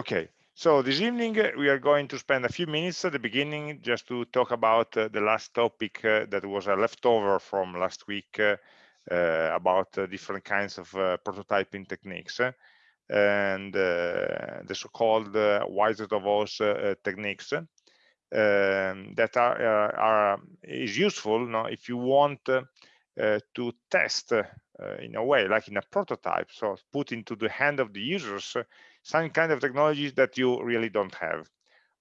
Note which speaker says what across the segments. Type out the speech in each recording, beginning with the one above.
Speaker 1: Okay, so this evening uh, we are going to spend a few minutes at the beginning just to talk about uh, the last topic uh, that was a leftover from last week uh, uh about uh, different kinds of prototyping techniques and the so-called uh, Wizard of Oz techniques um, that are, are is useful no, if you want to test in a way like in a prototype so put into the hand of the users some kind of technologies that you really don't have.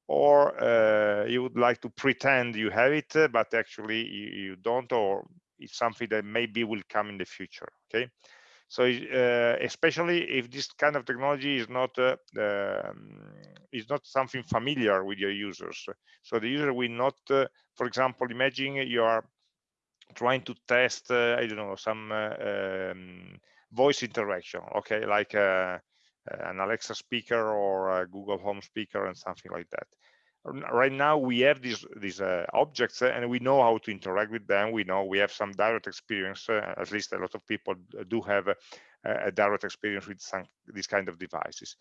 Speaker 1: Or uh, you would like to pretend you have it uh, but actually you, you, don't or it's something that maybe will come in the future okay? So uh, especially if this kind of technology is not uh, um, is not something familiar with your users. So the user will not uh, for example imagine you are trying to test uh, i don't know some um, voice interaction okay? Like an Alexa speaker or a Google Home speaker and something like that. Right now we have these these uh, objects uh, and we know how to interact with them. We know we have some direct experience. Uh, at least a lot of people do have a, a direct experience with some these kind of devices.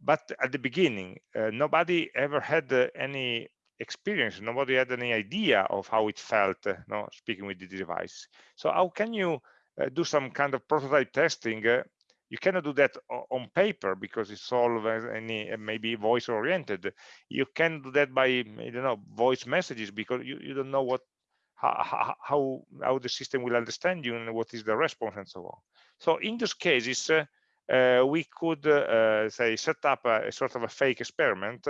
Speaker 1: But at the beginning, uh, nobody ever had uh, any experience. Nobody had any idea of how it felt, uh, no, speaking with the device. So how can you do some kind of prototype testing you cannot do that on paper because it's all any maybe voice oriented. You can do that by i don't know voice messages because you, you don't know what how, how how the system will understand you and what is the response and so on. So in those cases uh, uh, we could uh, say set up a, a, sort of a fake experiment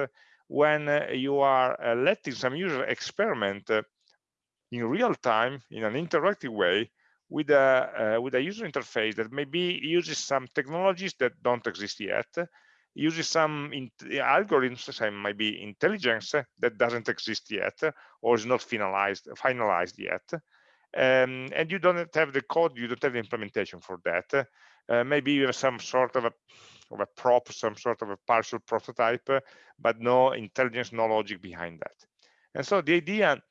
Speaker 1: when you are letting some user experiment in real time in an interactive way with a uh, with a user interface that maybe uses some technologies that don't exist yet uses some algorithms some maybe intelligence that doesn't exist yet or is not finalized finalized yet. Um, and you don't have the code you don't have the implementation for that. Uh, maybe you have some sort of a of a prop some sort of a partial prototype but no intelligence no logic behind that. And so the idea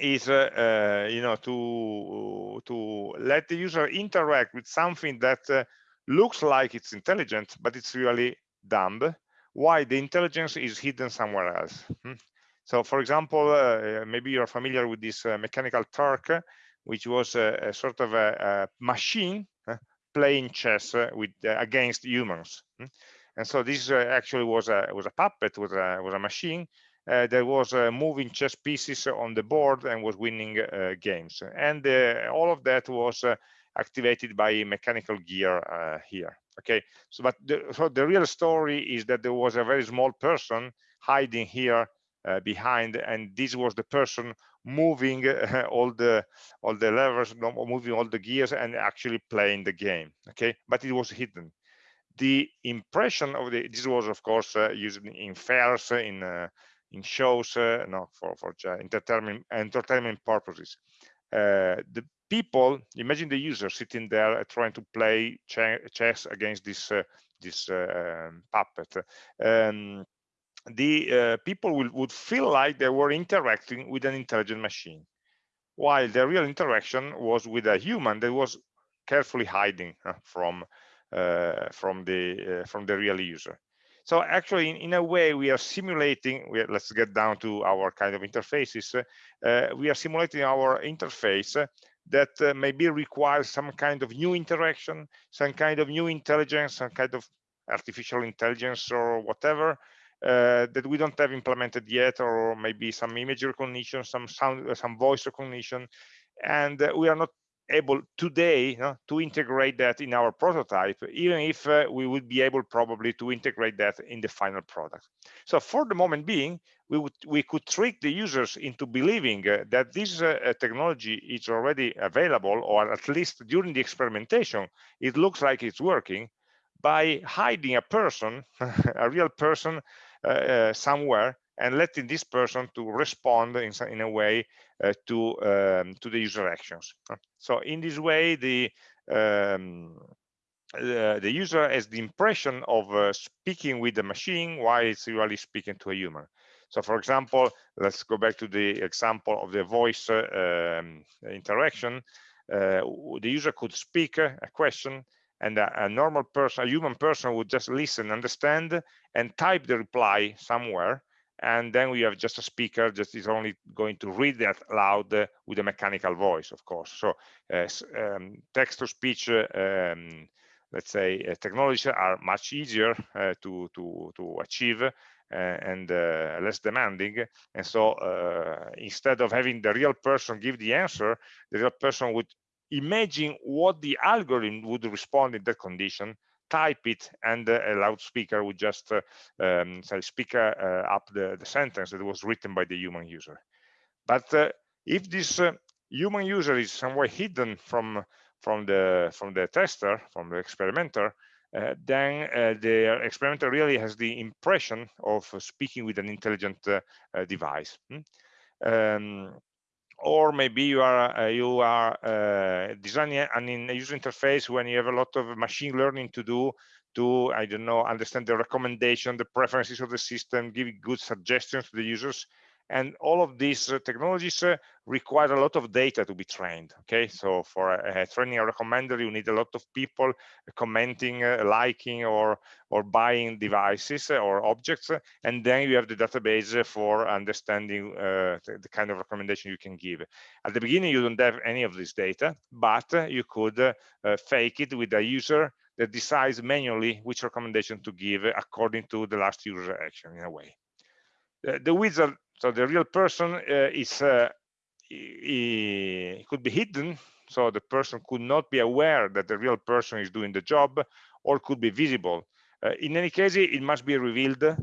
Speaker 1: is uh, uh, you know to to let the user interact with something that uh, looks like it's intelligent but it's really dumb why the intelligence is hidden somewhere else hmm? so for example uh, maybe you're familiar with this uh, mechanical turk which was a, a sort of a, a machine playing chess with against humans hmm? and so this actually was a was a puppet was a was a machine uh, that was uh, moving chess pieces on the board and was winning uh, games. And all of that was activated by mechanical gear here. Okay, so but the, so the real story is that there was a very small person hiding here uh, behind and this was the person moving uh, all the all the levers moving all the gears and actually playing the game okay but it was hidden the impression of the this was of course uh, used in fairs in in shows uh, no for for entertainment entertainment purposes. Uh, the people imagine the user sitting there trying to play chess against this uh, this um, puppet. Um, the people will, would feel like they were interacting with an intelligent machine while the real interaction was with a human that was carefully hiding from from the from the real user so actually, in, in a way, we are simulating, we let's get down to our kind of interfaces. Uh, we are simulating our interface that uh, maybe requires some kind of new interaction, some kind of new intelligence, some kind of artificial intelligence or whatever uh, that we don't have implemented yet, or maybe some image recognition, some sound, some voice recognition, and uh, we are not able today to integrate that in our prototype, even if uh, we would be able probably to integrate that in the final product. So for the moment being, we would we could trick the users into believing uh, that this uh, technology is already available, or at least during the experimentation, it looks like it's working by hiding a person, a real person uh, uh, somewhere and letting this person to respond in, in a way uh, to um, to the user actions. So in this way, the um, uh, the user has the impression of uh, speaking with the machine while it's really speaking to a human. So for example, let's go back to the example of the voice uh, um, interaction. Uh, the user could speak a question and a, a, normal person, a human person would just listen, understand, and type the reply somewhere. And then we have just a speaker that is only going to read that loud uh, with a mechanical voice, of course. So uh, um, text-to-speech, uh, um, let's say, uh, technologies are much easier uh, to, to, to achieve uh, and less demanding. And so instead of having the real person give the answer, the real person would imagine what the algorithm would respond in that condition type it and uh, a loudspeaker would just uh, um, say speak uh, up the, the, sentence that was written by the human user but uh, if this uh, human user is somewhere hidden from from the from the tester from the experimenter uh, then the experimenter really has the impression of speaking with an intelligent device hmm? um, or maybe you are uh, you are uh, designing an in user interface when you have a lot of machine learning to do to i don't know understand the recommendation the preferences of the system give good suggestions to the users and all of these uh, technologies uh, require a lot of data to be trained okay? So for uh, training a recommender you need a lot of people commenting uh, liking or or buying devices uh, or objects and then you have the database for understanding the, the, kind of recommendation you can give. At the beginning you don't have any of this data but you could fake it with a user that decides manually which recommendation to give according to the last user action in a way. The wizard so the real person uh, is uh, he could be hidden. So the person could not be aware that the real person is doing the job or could be visible. Uh, in any case it must be revealed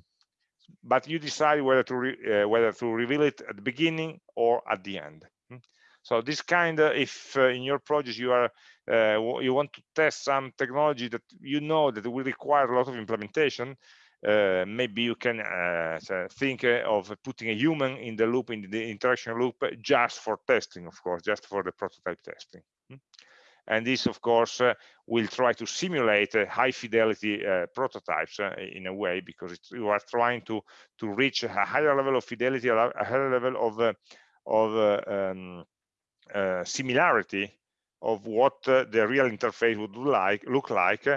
Speaker 1: but you decide whether to uh, whether to reveal it at the beginning or at the end. Hmm? so this kind of if uh, in your project you are uh, you want to test some technology that you know that will require a lot of implementation uh, maybe you can uh, think uh, of putting a human in the loop, in the interaction loop, just for testing, of course, just for the prototype testing. Hmm? And this, of course, uh, will try to simulate uh, high fidelity uh, prototypes in a way, because you are trying to to reach a higher level of fidelity, a higher level of of um, similarity of what the real interface would like, look like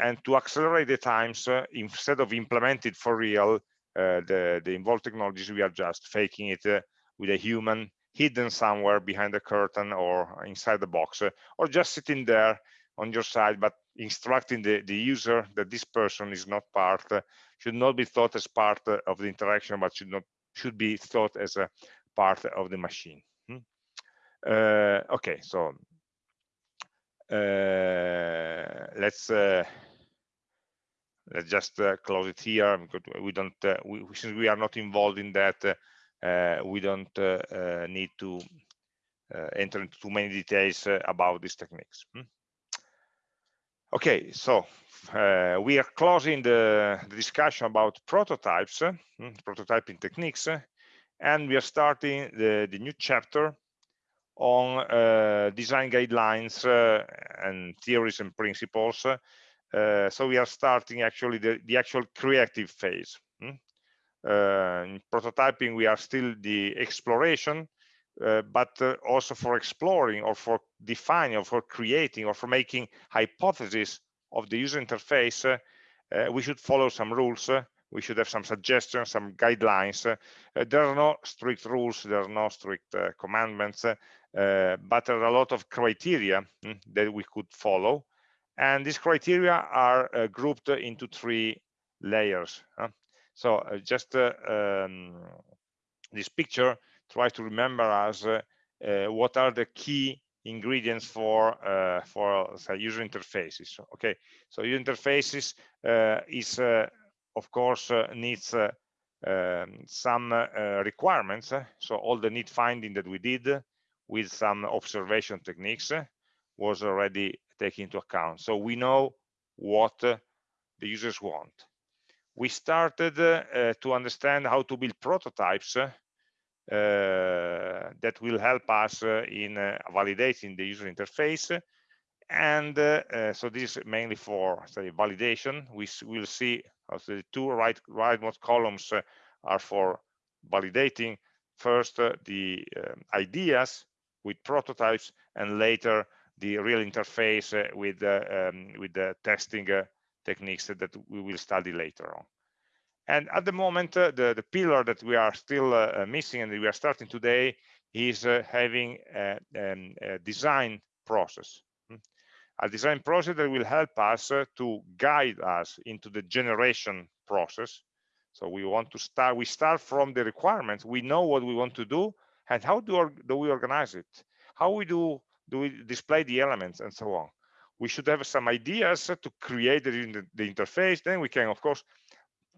Speaker 1: and to accelerate the times uh, instead of implemented for real uh, the the involved technologies we are just faking it uh, with a human hidden somewhere behind the curtain or inside the box uh, or just sitting there on your side but instructing the the user that this person is not part uh, should not be thought as part uh, of the interaction but should not should be thought as a part of the machine hmm? okay so let's let's just uh, close it here because we don't uh, we, since we are not involved in that uh, we don't need to enter into too many details about these techniques hmm? okay so uh, we are closing the, the, discussion about prototypes uh, prototyping techniques uh, and we are starting the, the new chapter on design guidelines and theories and principles uh, so we are starting actually the, the actual creative phase. Hmm? Uh, in prototyping, we are still the exploration, uh, but uh, also for exploring or for defining or for creating or for making hypotheses of the user interface, uh, we should follow some rules. we should have some suggestions, some guidelines. there are no strict rules, there are no strict commandments, but there are a lot of criteria hmm, that we could follow and these criteria are uh, grouped into three layers. Huh? So uh, just uh, um, this picture tries to remember us uh, uh, what are the key ingredients for uh, for say, user interfaces. Okay, so user interfaces is of course needs um, some requirements. so all the need finding that we did with some observation techniques was already taken into account. So we know what uh, the users want. We started uh, to understand how to build prototypes uh, that will help us uh, in uh, validating the user interface. And uh, so this is mainly for say validation. We will see also the two right rightmost columns are for validating first the um, ideas with prototypes and later the real interface with um, with the testing techniques that we will study later on. And at the moment, uh, the, the pillar that we are still uh, missing and we are starting today is uh, having a, um, a, design process. Hmm? A design process that will help us to guide us into the generation process. So we want to start, we start from the requirements. We know what we want to do and how do, do we organize it? How we do, do we display the elements and so on? We should have some ideas to create the, the interface. Then we can, of course,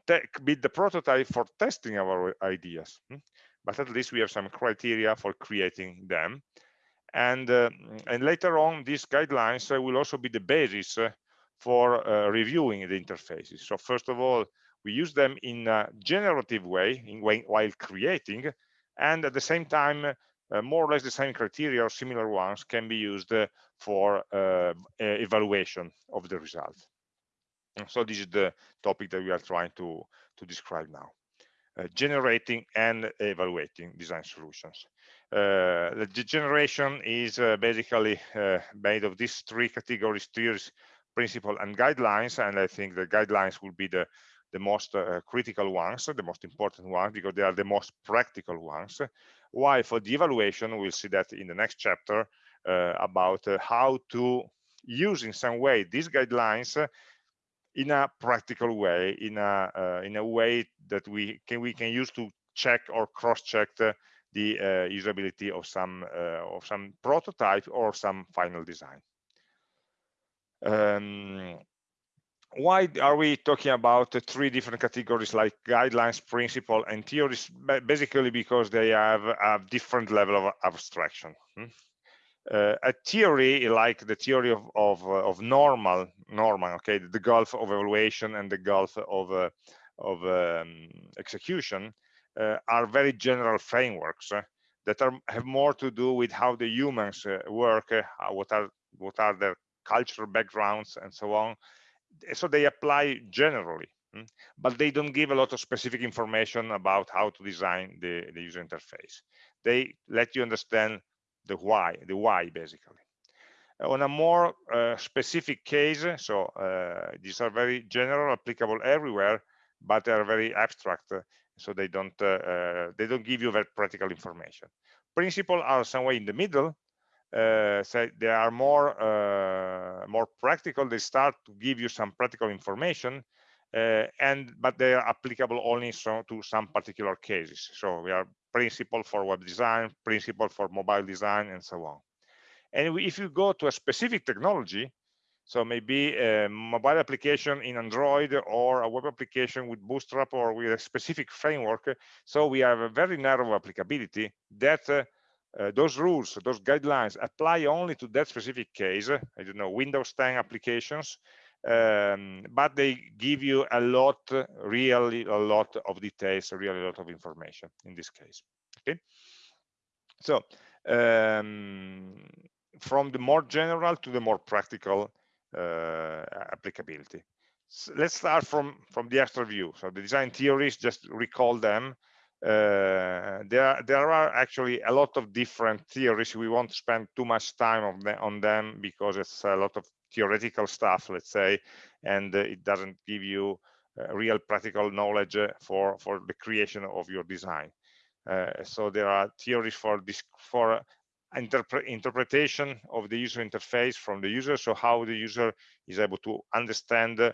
Speaker 1: build the prototype for testing our ideas. Hmm? But at least we have some criteria for creating them. And, uh, and later on, these guidelines uh, will also be the basis uh, for uh, reviewing the interfaces. So first of all, we use them in a generative way in, while creating, and at the same time, more or less the same criteria or similar ones can be used uh, for evaluation of the result. So this is the topic that we are trying to, to describe now. Uh, generating and evaluating design solutions. Uh, the generation is uh, basically uh, made of these three categories, tiers, principle and guidelines, and I think the guidelines will be the, the most uh, critical ones, the most important ones, because they are the most practical ones. Why? For the evaluation, we'll see that in the next chapter uh, about how to use in some way these guidelines in a practical way, in a uh, in a way that we can we can use to check or cross-check the, the uh, usability of some uh, of some prototype or some final design. Um, why are we talking about three different categories like guidelines, principle, and theories? Basically because they have a different level of abstraction. Hmm? uh, a theory like the theory of of, uh, of Norman Norman okay the gulf of evaluation and the gulf of uh, of um, execution uh, are very general frameworks uh, that are have more to do with how the humans uh, work what are what are their cultural backgrounds and so on so they apply generally hmm? but they don't give a lot of specific information about how to design the, the user interface they let you understand the why, the why basically. On a more uh, specific case, so uh, these are very general, applicable everywhere, but they are very abstract, uh, so they don't uh, uh, they don't give you very practical information. Principles are somewhere in the middle, uh, so they are more more practical. They start to give you some practical information, uh, and but they are applicable only so to some particular cases so we are principle for web design principle for mobile design and so on and if you go to a specific technology so maybe a mobile application in android or a web application with bootstrap or with a specific framework so we have a very narrow applicability that uh, those rules, those guidelines apply only to that specific case. I don't know, Windows 10 applications um, but they give you a lot really a lot of details really a lot of information in this case okay so um, from the more general to the more practical uh, applicability so let's start from from the extra view so the design theories just recall them uh, there there are actually a lot of different theories we won't spend too much time on, the, on them because it's a lot of theoretical stuff, let's say, and uh, it doesn't give you uh, real practical knowledge uh, for for the creation of your design. so there are theories for this for interpre interpretation of the user interface from the user so how the user is able to understand uh,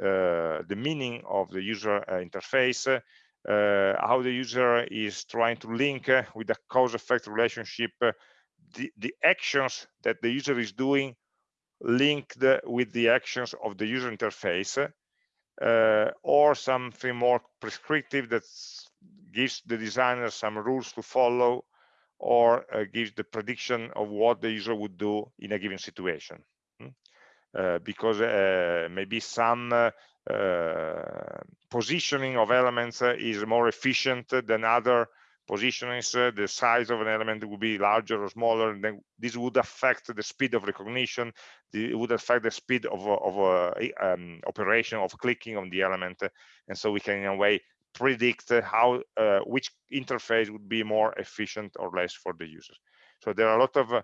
Speaker 1: the meaning of the user uh, interface uh, how the user is trying to link with the cause effect relationship the, the actions that the user is doing linked with the actions of the user interface uh, or something more prescriptive that gives the designer some rules to follow or uh, gives the prediction of what the user would do in a given situation hmm? uh, because uh, maybe some uh, uh, positioning of elements is more efficient than other positionings, uh, the size of an element would be larger or smaller, and then this would affect the speed of recognition, it would affect the speed of, of uh, um, operation of clicking on the element, and so we can in a way predict how uh, which interface would be more efficient or less for the user. So there are a lot of uh,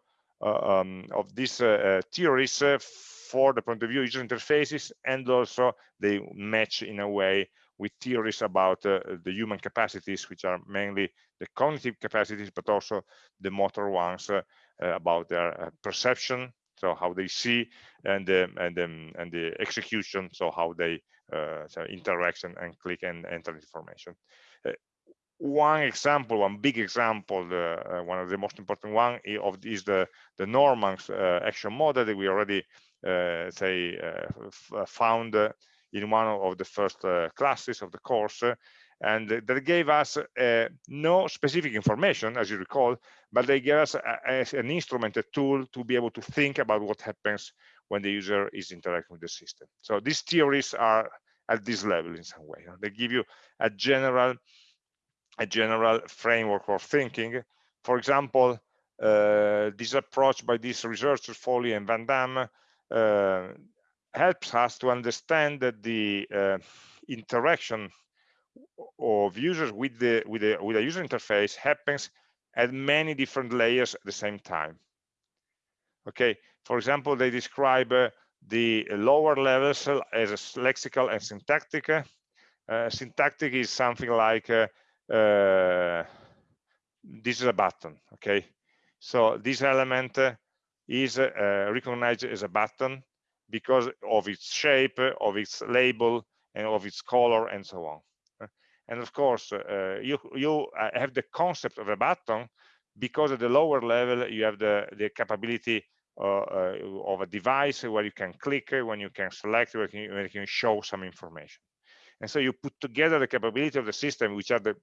Speaker 1: um, of these uh, theories for the point of view user interfaces and also they match in a way with theories about uh, the human capacities which are mainly the cognitive capacities but also the motor ones uh, uh, about their perception so how they see and and um, and the execution so how they uh, so interaction and click and enter information. Uh, one example one big example uh, one of the most important one of is the the Norman's action model that we already say found in one of the first classes of the course and that gave us uh, no specific information, as you recall, but they gave us a, a, an instrument, a tool to be able to think about what happens when the user is interacting with the system. So these theories are at this level in some way. They give you a general, a general framework for thinking. For example, uh, this approach by these researchers, Foley and Van Dam, uh, helps us to understand that the uh, interaction of users with the with the with a user interface happens at many different layers at the same time. Okay for example they describe uh, the lower levels as lexical and syntactic. Uh, syntactic is something like uh, uh, this is a button okay? So this element uh, is uh, recognized as a button because of its shape of its label and of its color and so on and of course, uh, you, you uh, have the concept of a button because at the lower level, you have the, the capability of a device where you can click, when you can select, where you, where you can show some information. And so you put together the capability of the system, which are the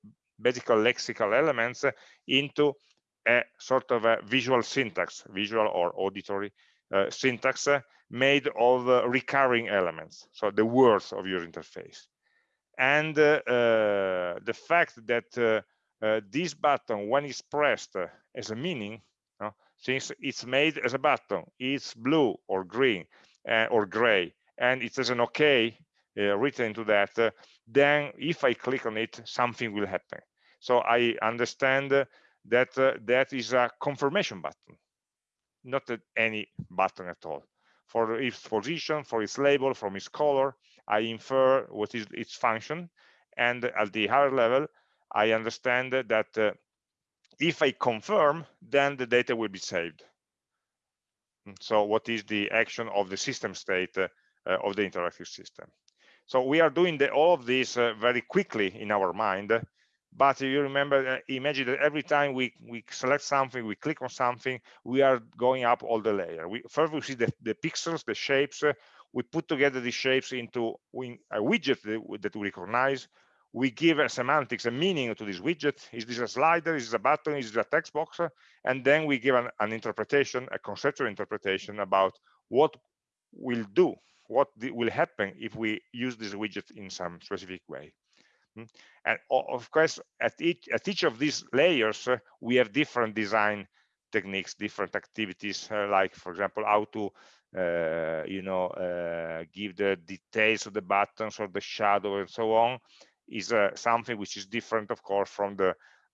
Speaker 1: basic lexical elements, into a sort of a visual syntax, visual or auditory uh, syntax uh, made of uh, recurring elements, so the words of your interface and uh, uh, the fact that uh, this button when it's pressed as a meaning since it's made as a button it's blue or green or gray and it says an uh, written into that, then if I click on it, something will happen. So I understand that uh, that is a confirmation button, not any button at all. For its position, for its label, from its color, I infer what is its function. And at the higher level, I understand that uh, if I confirm, then the data will be saved. So what is the action of the system state uh, of the interactive system? So we are doing the, all of this uh, very quickly in our mind, but you remember, uh, imagine that every time we, we select something, we click on something, we are going up all the layer. We, first we see the, the pixels, the shapes, uh, we put together these shapes into a widget that we recognize. We give a semantics a meaning to this widget. Is this a slider? Is this a button? Is this a text box? And then we give an, an interpretation a conceptual interpretation about what will do what will happen if we use this widget in some specific way? And of course at each at each of these layers uh, we have different design techniques different activities uh, like for example how to uh, you know, uh, give the details of the buttons or the shadow and so on is uh, something which is different, of course, from the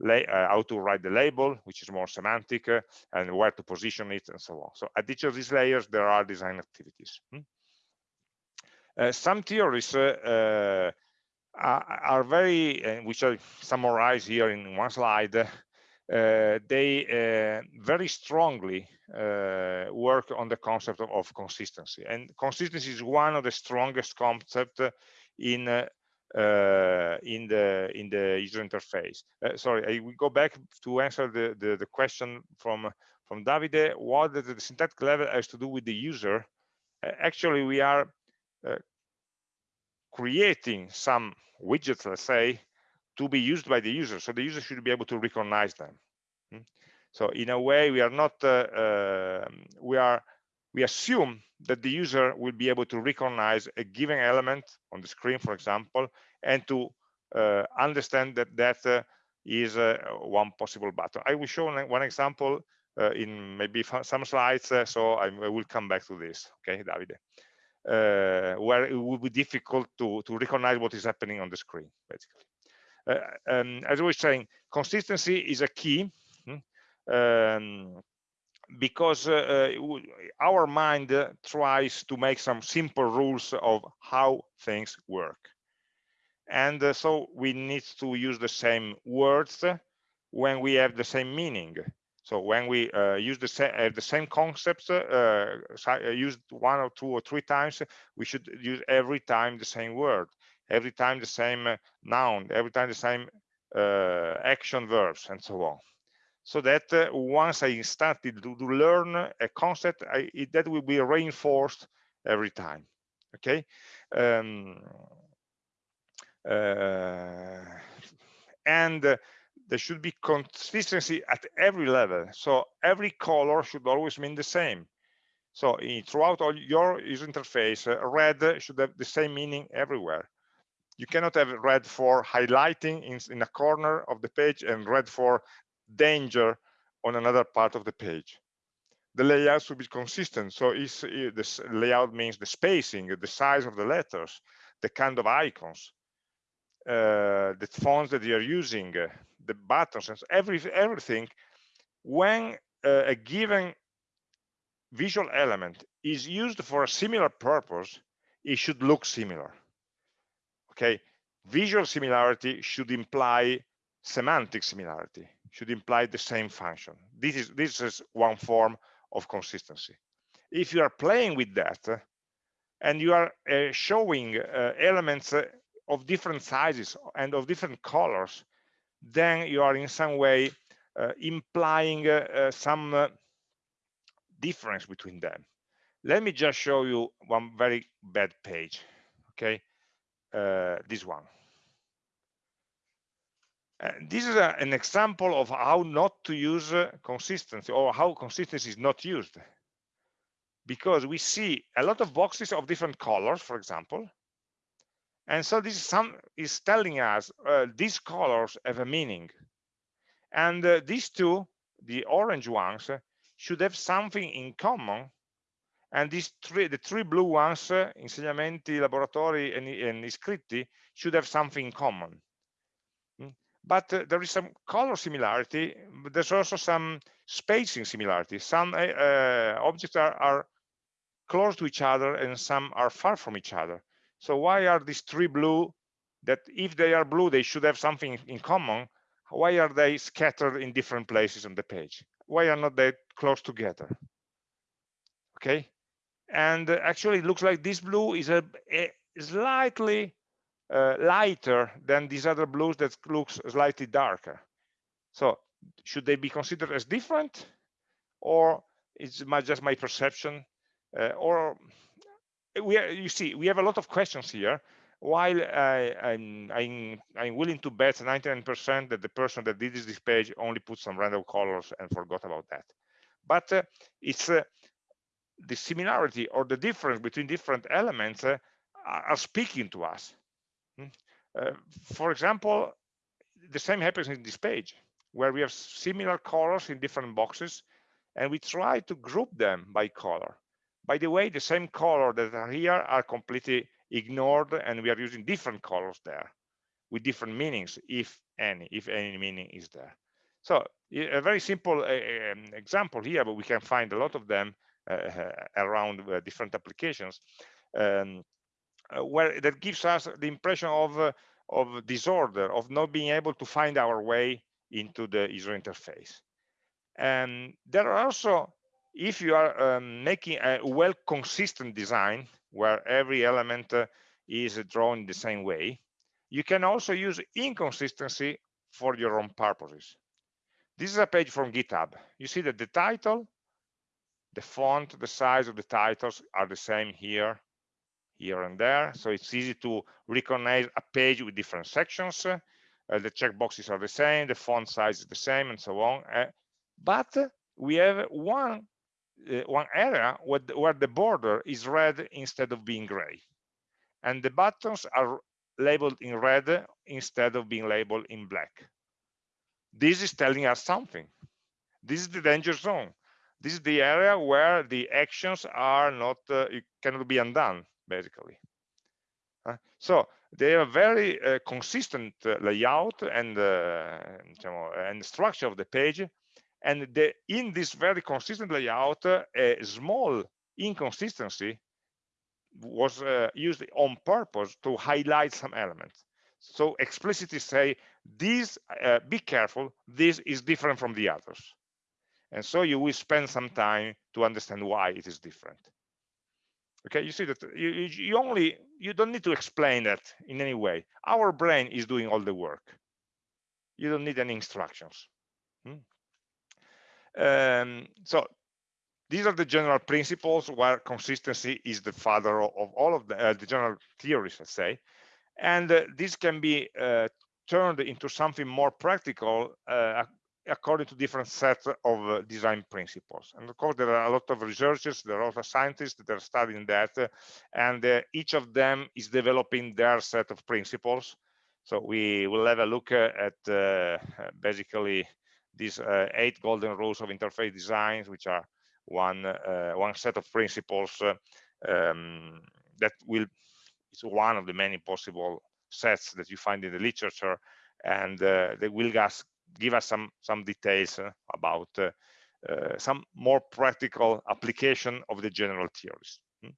Speaker 1: uh, how to write the label, which is more semantic, and where to position it, and so on. So at each of these layers, there are design activities. Hmm? Some theories are, very, which I summarize here in one slide, uh, they uh, very strongly uh, work on the concept of, of, consistency. And consistency is one of the strongest concepts in uh, in the in the user interface. Uh, sorry I will go back to answer the, the, the question from from Davide. What the, the, syntactic level has to do with the user? Actually we are creating some widgets let's say to be used by the user. So the user should be able to recognize them. Hmm? So in a way, we are not, uh, uh, we are, we assume that the user will be able to recognize a given element on the screen, for example, and to uh, understand that that uh, is uh, one possible button. I will show one example uh, in maybe some slides, so I, I, will come back to this. Okay, Davide. Where it would be difficult to, to recognize what is happening on the screen, basically. Uh, um, as I was saying, consistency is a key. Hmm? Um, because uh, uh our mind uh, tries to make some simple rules of how things work and uh, so we need to use the same words when we have the same meaning so when we uh, use the same uh, the same concepts uh, used one or two or three times we should use every time the same word every time the same noun every time the same action verbs and so on so that uh, once I started to, to learn a concept, I, it, that will be reinforced every time. Okay. Um, uh, and uh, there should be consistency at every level. So every color should always mean the same. So in, throughout all your user interface, uh, red should have the same meaning everywhere. You cannot have red for highlighting in, in a corner of the page and red for danger on another part of the page. The layout should be consistent. So it, this layout means the spacing, the size of the letters, the kind of icons, the fonts that you're using, uh, the buttons, and every, everything. When uh, a given visual element is used for a similar purpose, it should look similar. Okay, visual similarity should imply semantic similarity should imply the same function. This is, this is one form of consistency. If you are playing with that uh, and you are uh, showing uh, elements uh, of different sizes and of different colors, then you are in some way uh, implying uh, some difference between them. Let me just show you one very bad page, okay? this one. Uh, this is a, an example of how not to use uh, consistency or how consistency is not used. Because we see a lot of boxes of different colors, for example. And so this is, some, is telling us uh, these colors have a meaning. And uh, these two, the orange ones, uh, should have something in common. And these three, the three blue ones, insegnamenti, laboratori, and, and iscritti, should have something in common but uh, there is some color similarity but there's also some spacing similarity some uh, uh, objects are, are, close to each other and some are far from each other so why are these three blue that if they are blue they should have something in common? Why are they scattered in different places on the page? Why are not they close together? Okay? And uh, actually it looks like this blue is a, a slightly uh, lighter than these other blues that looks slightly darker. So should they be considered as different? Or it's just my perception uh, or we are, you see we have a lot of questions here while I, am I'm, I'm, I'm willing to bet 99% that the person that did this page only put some random colors and forgot about that but uh, it's uh, the similarity or the difference between different elements uh, are speaking to us Hmm. Uh, for example, the same happens in this page where we have similar colors in different boxes and we try to group them by color. By the way, the same color that are here are completely ignored and we are using different colors there with different meanings, if any, if any meaning is there. So a very simple uh, example here, but we can find a lot of them uh, around uh, different applications. Um, uh, where that gives us the impression of uh, of disorder of not being able to find our way into the user interface and there are also if you are um, making a well consistent design where every element uh, is drawn the same way you can also use inconsistency for your own purposes this is a page from github you see that the title the font the size of the titles are the same here here and there. So it's easy to recognize a page with different sections. Uh, the checkboxes are the same, the font size is the same, and so on. Uh, but we have one one area where the, where the border is red instead of being gray, and the buttons are labeled in red instead of being labeled in black. This is telling us something. This is the danger zone. This is the area where the actions are not, uh, cannot be undone basically. Uh, so they are very uh, consistent uh, layout and uh, and structure of the page, and the, in this very consistent layout uh, a small inconsistency was uh, used on purpose to highlight some elements. So explicitly say this uh, be careful this is different from the others. And so you will spend some time to understand why it is different. Okay you see that you, you only you don't need to explain that in any way. Our brain is doing all the work. You don't need any instructions. Hmm? Um, so these are the general principles where consistency is the father of all of the, uh, the general theories let's say and uh, this can be uh, turned into something more practical uh, according to different sets of uh, design principles. And of course, there are a lot of researchers, there are a lot of scientists that are studying that, uh, and each of them is developing their set of principles. So we will have a look at basically these uh, eight golden rules of interface designs, which are one one set of principles um, that will it's one of the many possible sets that you find in the literature, and they will give us some some details uh, about uh, uh, some more practical application of the general theories. Hmm.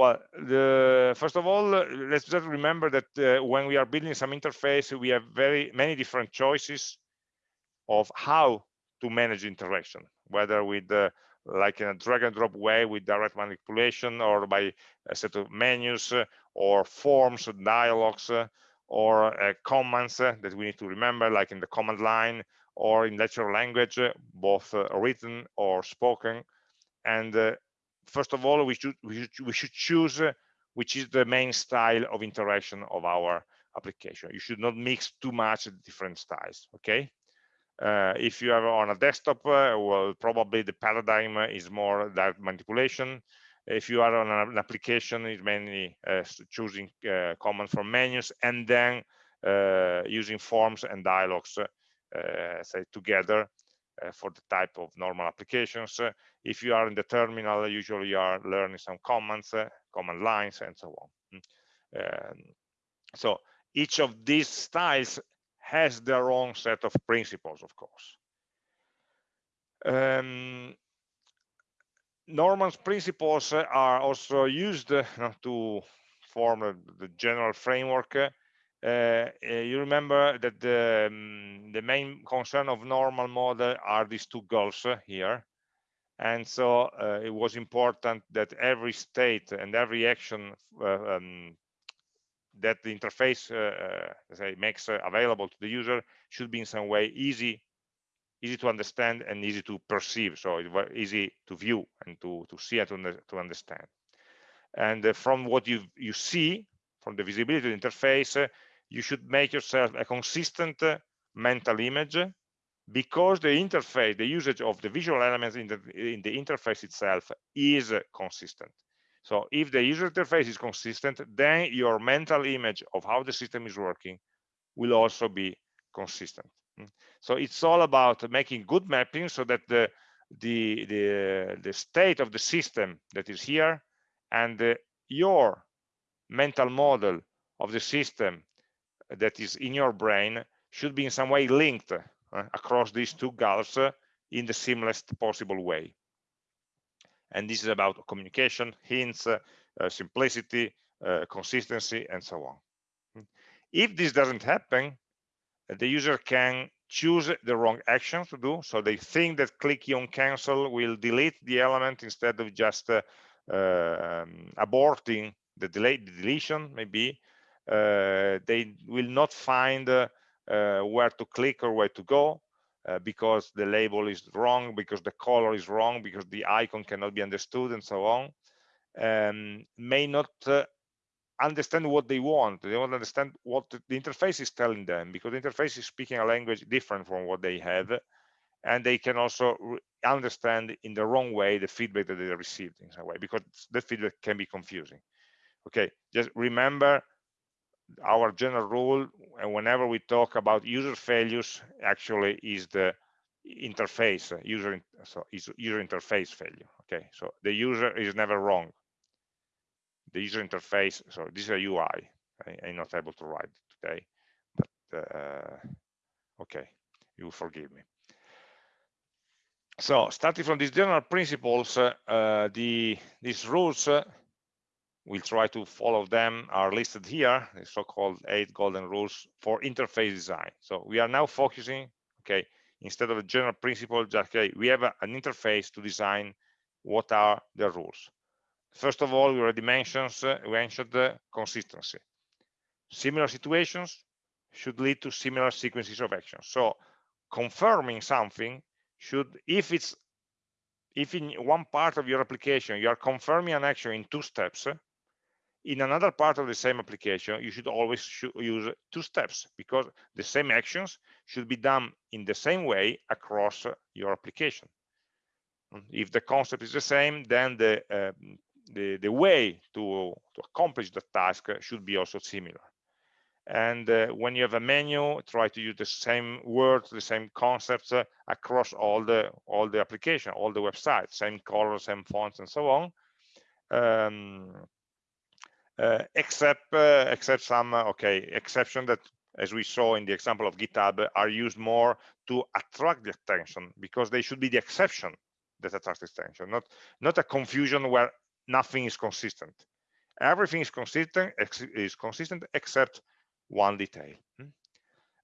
Speaker 1: Well, the, first of all, let's just remember that when we are building some interface, we have very many different choices of how to manage interaction, whether with uh, like in a drag and drop way with direct manipulation or by a set of menus uh, or forms, dialogues, uh, or uh, commands uh, that we need to remember, like in the command line or in natural language, uh, both uh, written or spoken. And uh, first of all, we should, we should, we should choose uh, which is the main style of interaction of our application. You should not mix too much different styles, okay? if you are on a desktop, well, probably the paradigm is more that manipulation if you are on an application it's mainly uh, choosing uh, commands from menus and then uh, using forms and dialogues uh, say together uh, for the type of normal applications if you are in the terminal usually you are learning some commands command lines and so on hmm. um, so each of these styles has their own set of principles of course um, Norman's principles are also used uh, to form the general framework. Uh, uh, you remember that the, um, the main concern of Norman model are these two goals here. And so uh, it was important that every state and every action uh, um, that the interface uh, say, makes available to the user should be in some way easy easy to understand and easy to perceive so it was easy to view and to to see and to, to understand and uh, from what you you see from the visibility interface uh, you should make yourself a consistent uh, mental image because the interface the usage of the visual elements in the in the interface itself is consistent so if the user interface is consistent then your mental image of how the system is working will also be consistent Mm. So it's all about making good mapping so that the the the, the state of the system that is here and the, your mental model of the system that is in your brain should be in some way linked uh, across these two gulfs uh, in the simplest possible way. And this is about communication, hints, uh, uh simplicity, uh, consistency, and so on. If this doesn't happen, the user can choose the wrong action to do. So they think that clicking on cancel will delete the element instead of just uh, uh, aborting the delay the deletion maybe. Uh, they will not find uh, uh, where to click or where to go because the label is wrong, because the color is wrong, because the icon cannot be understood and so on. Um, may not understand what they want. They to understand what the interface is telling them because the interface is speaking a language different from what they have. And they can also understand in the wrong way the feedback that they received in some way because the feedback can be confusing. Okay, just remember our general rule and whenever we talk about user failures actually is the interface user so is user interface failure okay? So the user is never wrong. The user interface so this is a ui I, am not able to write today but uh, okay you forgive me. So starting from these general principles, uh, uh, the these rules, uh, we'll try to follow them, are listed here, the so-called eight golden rules for interface design. So we are now focusing, okay, instead of a general principle, just okay, we have a, an interface to design what are the rules. First of all, we already mentioned, uh, mentioned consistency. Similar situations should lead to similar sequences of actions. So confirming something should, if it's, if in one part of your application you are confirming an action in two steps, in another part of the same application, you should always use two steps because the same actions should be done in the same way across your application. If the concept is the same, then the uh, the, the way to, to accomplish the task should be also similar. And uh, when you have a menu, try to use the same words, the same concepts uh, across all the all the application, all the websites, same color, same fonts, and so on. Um, except uh, except some uh, okay exception that as we saw in the example of github are used more to attract the attention because they should be the exception that attracts attention not not a confusion where nothing is consistent. Everything is consistent is consistent except one detail. Hmm?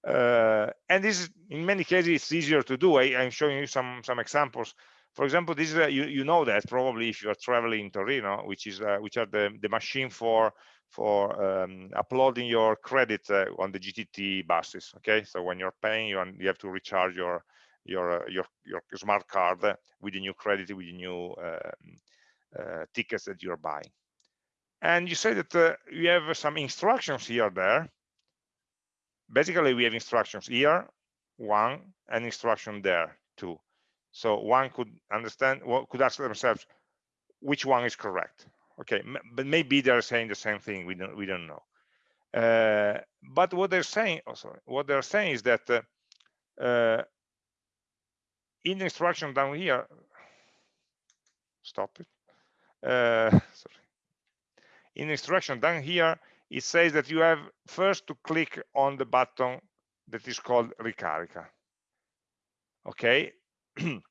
Speaker 1: uh, and this is in many cases it's easier to do. I, am showing you some some examples for example this you, you know that probably if you are traveling in torino which is uh, which are the the machine for for um, uploading your credit uh, on the gtt buses okay? So when you're paying you, you have to recharge your your uh, your your smart card with the new credit with the new um, uh, tickets that you're buying. And you say that uh, you have some instructions here there. Basically we have instructions here one and instruction there two so one could understand what could ask themselves which one is correct. Okay but maybe they're saying the same thing we don't we don't know. Uh, but what they're saying oh, sorry, what they're saying is that uh, uh, in the instruction down here stop it. Uh, sorry. In the instruction down here it says that you have first to click on the button that is called ricarica. Okay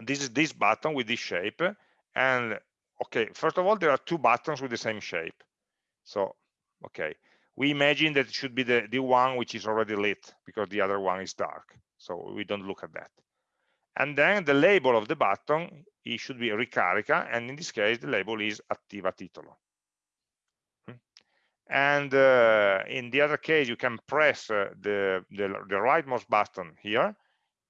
Speaker 1: this is this button with this shape and okay first of all there are two buttons with the same shape. So okay we imagine that it should be the the one which is already lit because the other one is dark so we don't look at that. And then the label of the button it should be ricarica and in this case the label is attiva titolo. Hmm. and uh, in the other case you can press uh, the, the the rightmost button here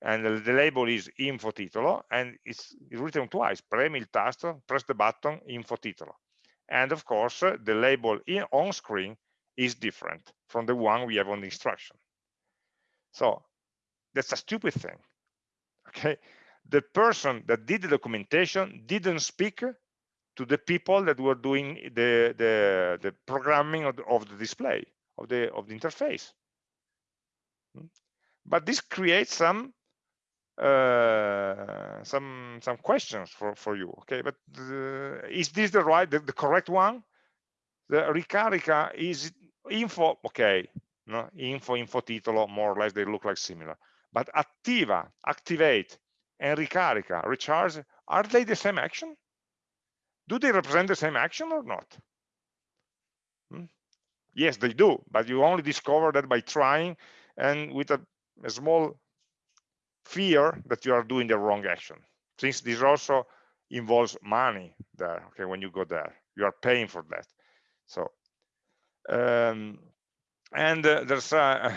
Speaker 1: and the, the label is info titolo and it's, it's written twice premi il tasto press the button info titolo and of course uh, the label in, on screen is different from the one we have on the instruction. So that's a stupid thing okay? The person that did the documentation didn't speak to the people that were doing the the, the programming of the, of the display of the of the interface. Hmm? but this creates some uh, some some questions for for you okay? But the, is this the right the, the, correct one? The ricarica is info okay no? Info info titolo more or less they look like similar. But attiva activate and ricarica recharge are they the same action? Do they represent the same action or not? Hmm? yes they do but you only discover that by trying and with a, a small fear that you are doing the wrong action. Since this also involves money there okay when you go there you are paying for that. So um, and uh, there's uh,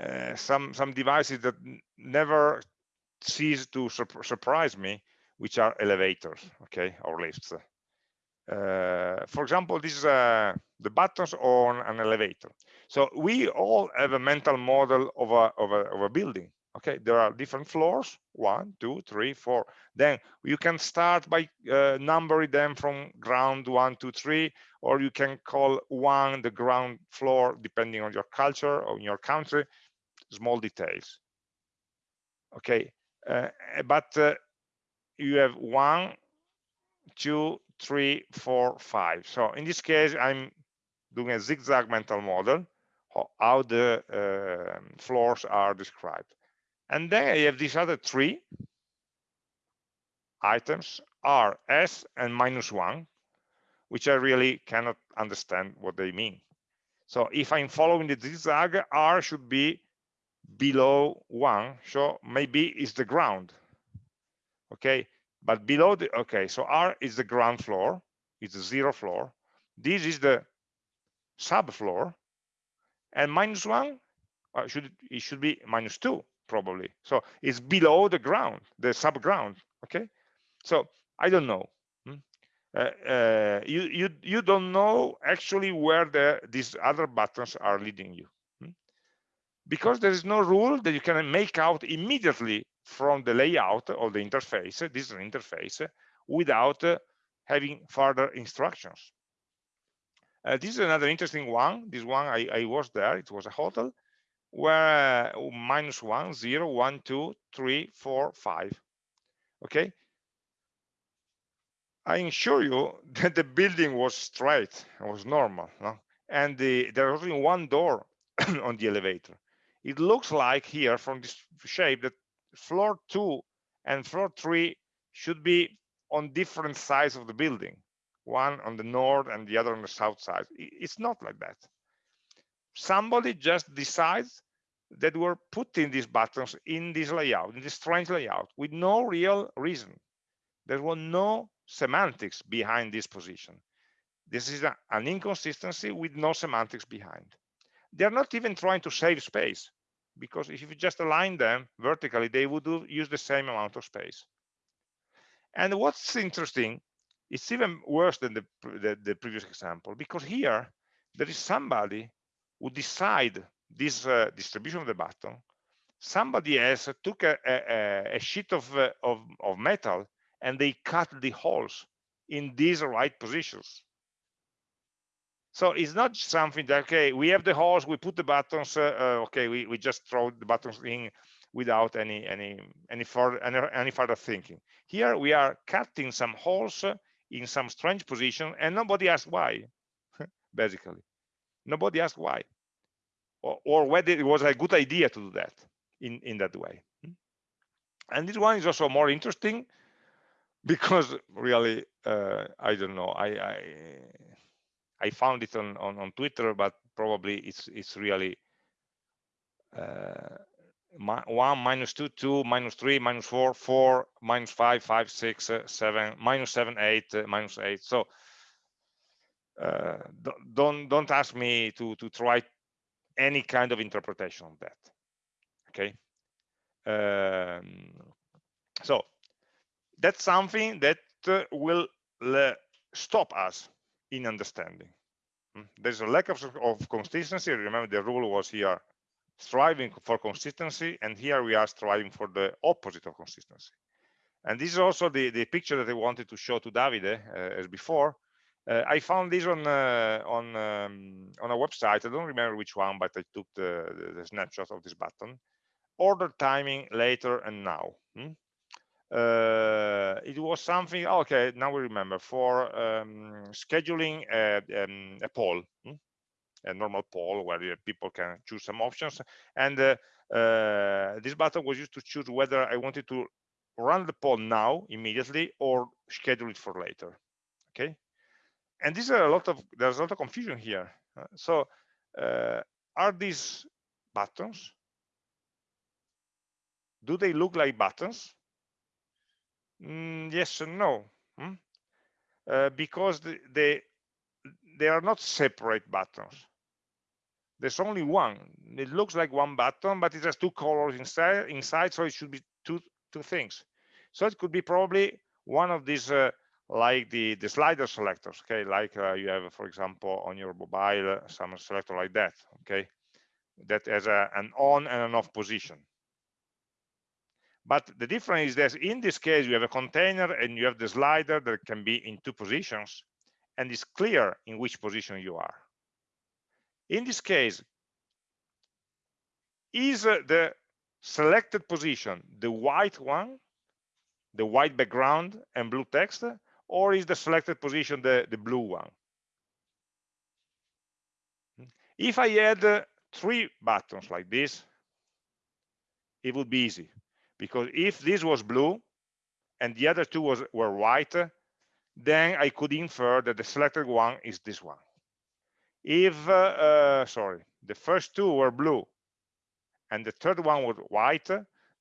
Speaker 1: uh, some some devices that never cease to sur surprise me which are elevators okay or lifts. Uh, for example this is uh, the buttons on an elevator. So we all have a mental model of a, of a, of a building okay there are different floors. One two three four. Then you can start by uh, numbering them from ground one two three or you can call one the ground floor depending on your culture or in your country. Small details. Okay uh, but uh, you have one two three four five. So in this case i'm doing a zigzag mental model how the uh, floors are described and then I have these other three items R, S, and minus one, which I really cannot understand what they mean. So if I'm following the zigzag, R should be below one, so maybe it's the ground. Okay, but below the, okay, so R is the ground floor, it's the zero floor. This is the subfloor, and minus one, uh, should it should be minus two probably. So it's below the ground, the subground. Okay, so I don't know. Hmm? Uh, uh, you you you don't know actually where the these other buttons are leading you hmm? because there is no rule that you can make out immediately from the layout of the interface this is an interface without uh, having further instructions uh, this is another interesting one this one I, I was there it was a hotel where uh, minus one zero one two three four five okay I assure you that the building was straight, it was normal, no? and the, there was only one door on the elevator. It looks like here from this shape that floor two and floor three should be on different sides of the building, one on the north and the other on the south side. It's not like that. Somebody just decides that we're putting these buttons in this layout, in this strange layout, with no real reason. There was no semantics behind this position. This is a, an inconsistency with no semantics behind. They're not even trying to save space because if you just align them vertically, they would do, use the same amount of space. And what's interesting, it's even worse than the, the, the previous example because here there is somebody who decide this uh, distribution of the button. Somebody else took a, a, a sheet of, uh, of, of metal and they cut the holes in these right positions. So it's not something that, okay, we have the holes, we put the buttons, uh, uh, okay, we, we just throw the buttons in without any any any further any, any further thinking. Here we are cutting some holes in some strange position and nobody asked why, basically. Nobody asked why. Or, or whether it was a good idea to do that in, in that way. And this one is also more interesting because really uh, I don't know I, I, I found it on, on on Twitter but probably it's it's really uh, one minus two two minus three minus four four minus five five six uh, seven minus seven eight uh, minus eight so uh, don't don't ask me to to try any kind of interpretation of that okay um, so that's something that uh, will stop us in understanding. Hmm? There's a lack of, of consistency. Remember, the rule was here striving for consistency, and here we are striving for the opposite of consistency. And this is also the, the picture that I wanted to show to Davide uh, as before. Uh, I found this on uh, on um, on a website. I don't remember which one, but I took the, the, snapshot of this button. Order timing later and now. Hmm? uh, it was something okay now we remember for um, scheduling a, um, a poll hmm? a normal poll where people can choose some options and uh, uh, this button was used to choose whether I wanted to run the poll now immediately or schedule it for later okay and these are a lot of there's a lot of confusion here so uh, are these buttons do they look like buttons Mm, yes and no, hmm? uh, because the, they they are not separate buttons. There's only one. It looks like one button, but it has two colors inside, inside, so it should be two two things. So it could be probably one of these, uh, like the the slider selectors. Okay, like uh, you have, for example, on your mobile, uh, some selector like that. Okay, that has a, an on and an off position. But the difference is that in this case, you have a container and you have the slider that can be in two positions, and it's clear in which position you are. In this case, is the selected position the white one, the white background and blue text, or is the selected position the, the blue one? If I had three buttons like this, it would be easy because if this was blue and the other two was, were white, then I could infer that the selected one is this one. If, uh, uh, sorry, the first two were blue and the third one was white,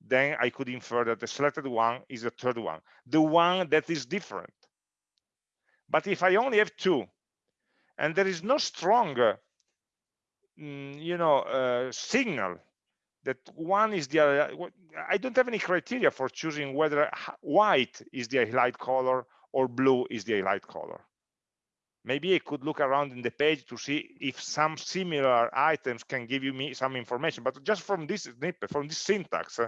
Speaker 1: then I could infer that the selected one is the third one, the one that is different. But if I only have two, and there is no strong, mm, you know, uh, signal that one is the other, I don't have any criteria for choosing whether white is the highlight color or blue is the highlight color. Maybe I could look around in the page to see if some similar items can give you me some information, but just from this snippet, from this syntax,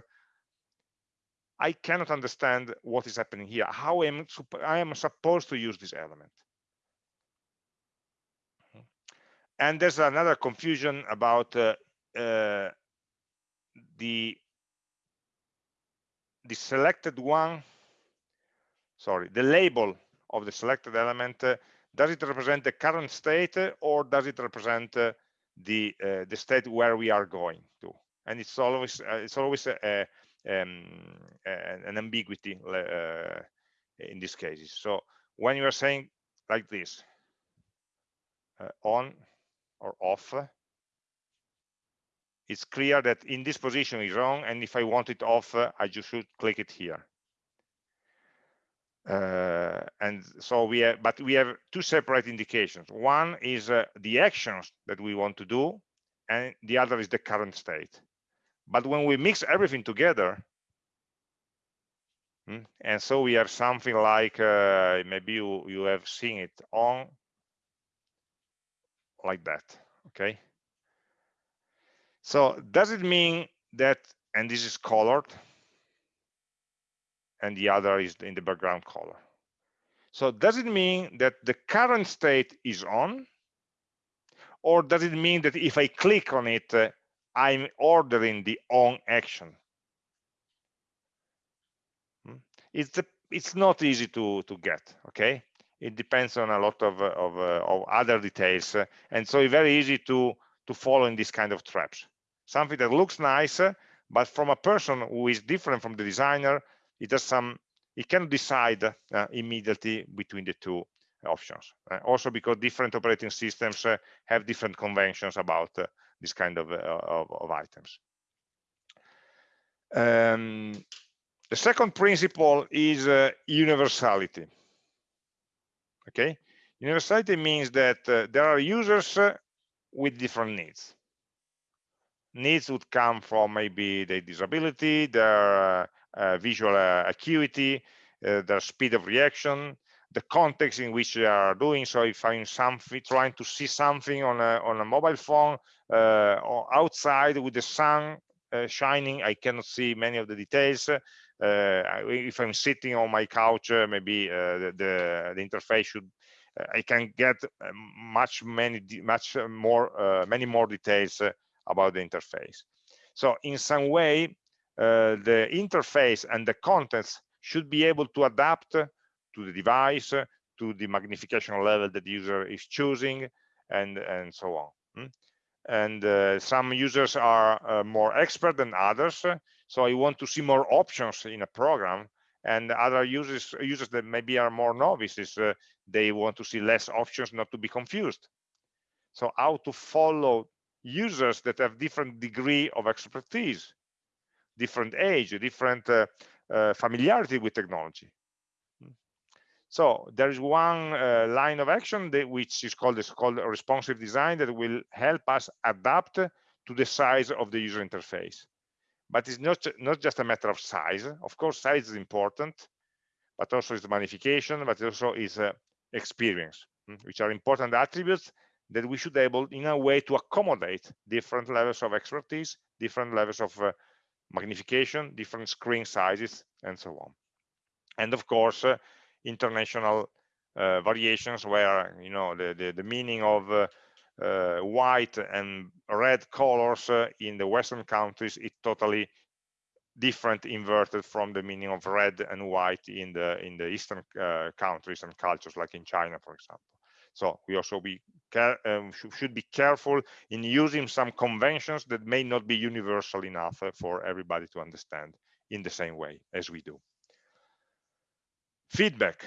Speaker 1: I cannot understand what is happening here, how am I am supposed to use this element. And there's another confusion about uh, uh, the the selected one, sorry, the label of the selected element, uh, does it represent the current state or does it represent uh, the uh, the state where we are going to? And it's always it's always a, um, an ambiguity uh, in these cases. So when you are saying like this, uh, on or off, it's clear that in this position is wrong, and if I want it off, I just should click it here. Uh, and so we have, but we have two separate indications. One is uh, the actions that we want to do, and the other is the current state. But when we mix everything together, hmm, and so we have something like, uh, maybe you, you have seen it on like that, okay? So does it mean that, and this is colored, and the other is in the background color. So does it mean that the current state is on? Or does it mean that if I click on it, uh, I'm ordering the on action? Hmm? It's, it's not easy to, to get, okay? It depends on a lot of, uh, of, uh, of other details. Uh, and so it's very easy to, to follow in this kind of traps. Something that looks nice, but from a person who is different from the designer, it does some it can decide uh, immediately between the two options uh, also because different operating systems uh, have different conventions about this kind of, uh, of, of, items. Um, the second principle is uh, universality. Okay? Universality means that there are users with different needs. Needs would come from maybe their disability their uh, visual uh, acuity, uh, the speed of reaction, the context in which they are doing. So if I'm something trying to see something on a on a mobile phone or outside with the sun shining, I cannot see many of the details. Uh, if I'm sitting on my couch, uh, maybe uh, the, the, the interface should I can get much many much more many more details about the interface. So in some way, uh, the interface and the contents should be able to adapt to the device, to the magnification level that the user is choosing, and, and so on. Hmm? And uh, some users are uh, more expert than others, so I want to see more options in a program, and other users users that maybe are more novices, uh, they want to see less options not to be confused. So how to follow users that have different degree of expertise different age, different uh, uh, familiarity with technology. So there is one uh, line of action that, which is called, is called responsive design that will help us adapt to the size of the user interface. But it's not, not just a matter of size. Of course, size is important, but also is magnification, but also is uh, experience, hmm, which are important attributes that we should able in a way to accommodate different levels of expertise, different levels of uh, magnification, different screen sizes, and so on. And of course, uh, international uh, variations where you know the the, the meaning of uh, uh white and red colors uh, in the Western countries is totally different, inverted from the meaning of red and white in the in the Eastern uh, countries and cultures, like in China, for example. So we also be um, should be careful in using some conventions that may not be universal enough for everybody to understand in the same way as we do. Feedback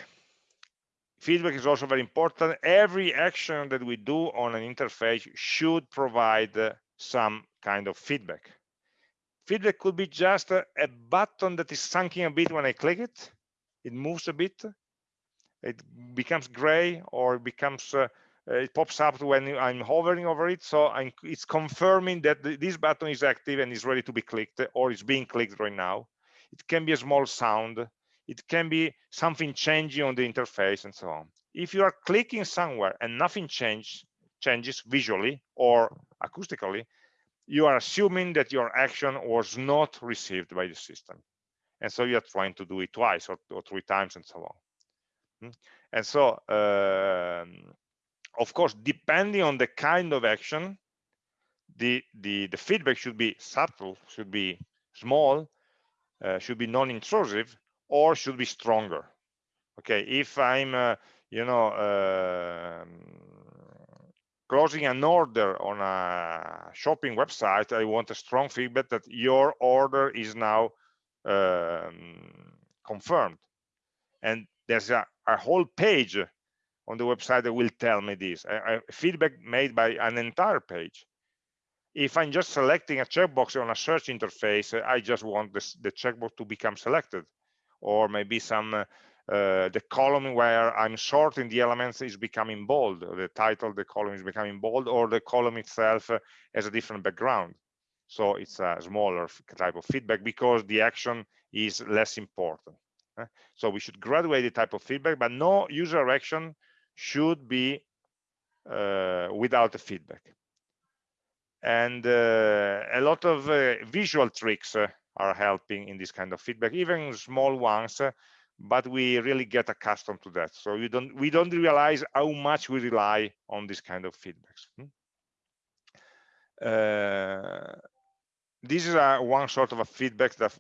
Speaker 1: feedback is also very important every action that we do on an interface should provide uh, some kind of feedback feedback could be just a, a button that is sunken a bit when i click it it moves a bit it becomes gray or it becomes uh, it pops up when I'm hovering over it. So I'm, it's confirming that this button is active and is ready to be clicked or is being clicked right now. It can be a small sound. It can be something changing on the interface and so on. If you are clicking somewhere and nothing change, changes visually or acoustically, you are assuming that your action was not received by the system. And so you're trying to do it twice or, or three times and so on. Hmm? And so, um, of course, depending on the kind of action, the, the, the feedback should be subtle, should be small, uh, should be non-intrusive, or should be stronger. Okay, if I'm, uh, you know, uh, closing an order on a shopping website, I want a strong feedback that your order is now um, confirmed. And there's a, a whole page on the website that will tell me this a, a feedback made by an entire page if i'm just selecting a checkbox on a search interface i just want this, the checkbox to become selected or maybe some uh, uh, the column where i'm sorting the elements is becoming bold the title the column is becoming bold or the column itself uh, has a different background so it's a smaller type of feedback because the action is less important so we should graduate the type of feedback, but no user action should be uh, without the feedback. And uh, a lot of visual tricks are helping in this kind of feedback, even small ones, uh, but we really get accustomed to that. So we don't we don't realize how much we rely on this kind of feedbacks. Hmm? Uh, this is a, one sort of a feedback that,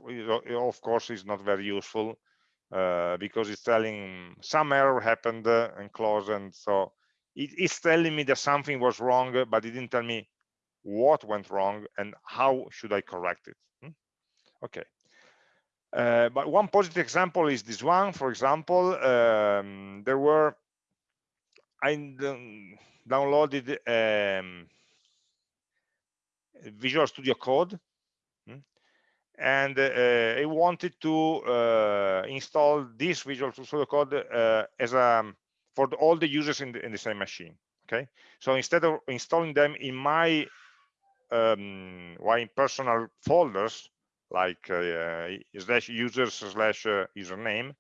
Speaker 1: of course, is not very useful uh, because it's telling some error happened uh, and close and so it, it's telling me that something was wrong but it didn't tell me what went wrong and how should I correct it? Okay uh, but one positive example is this one for example um, there were I downloaded um, Visual Studio Code and uh, I wanted to uh, install this Visual Studio Code uh, as a um, for all the users in the, in the same machine. Okay, so instead of installing them in my um, my personal folders like uh, slash users slash uh, username,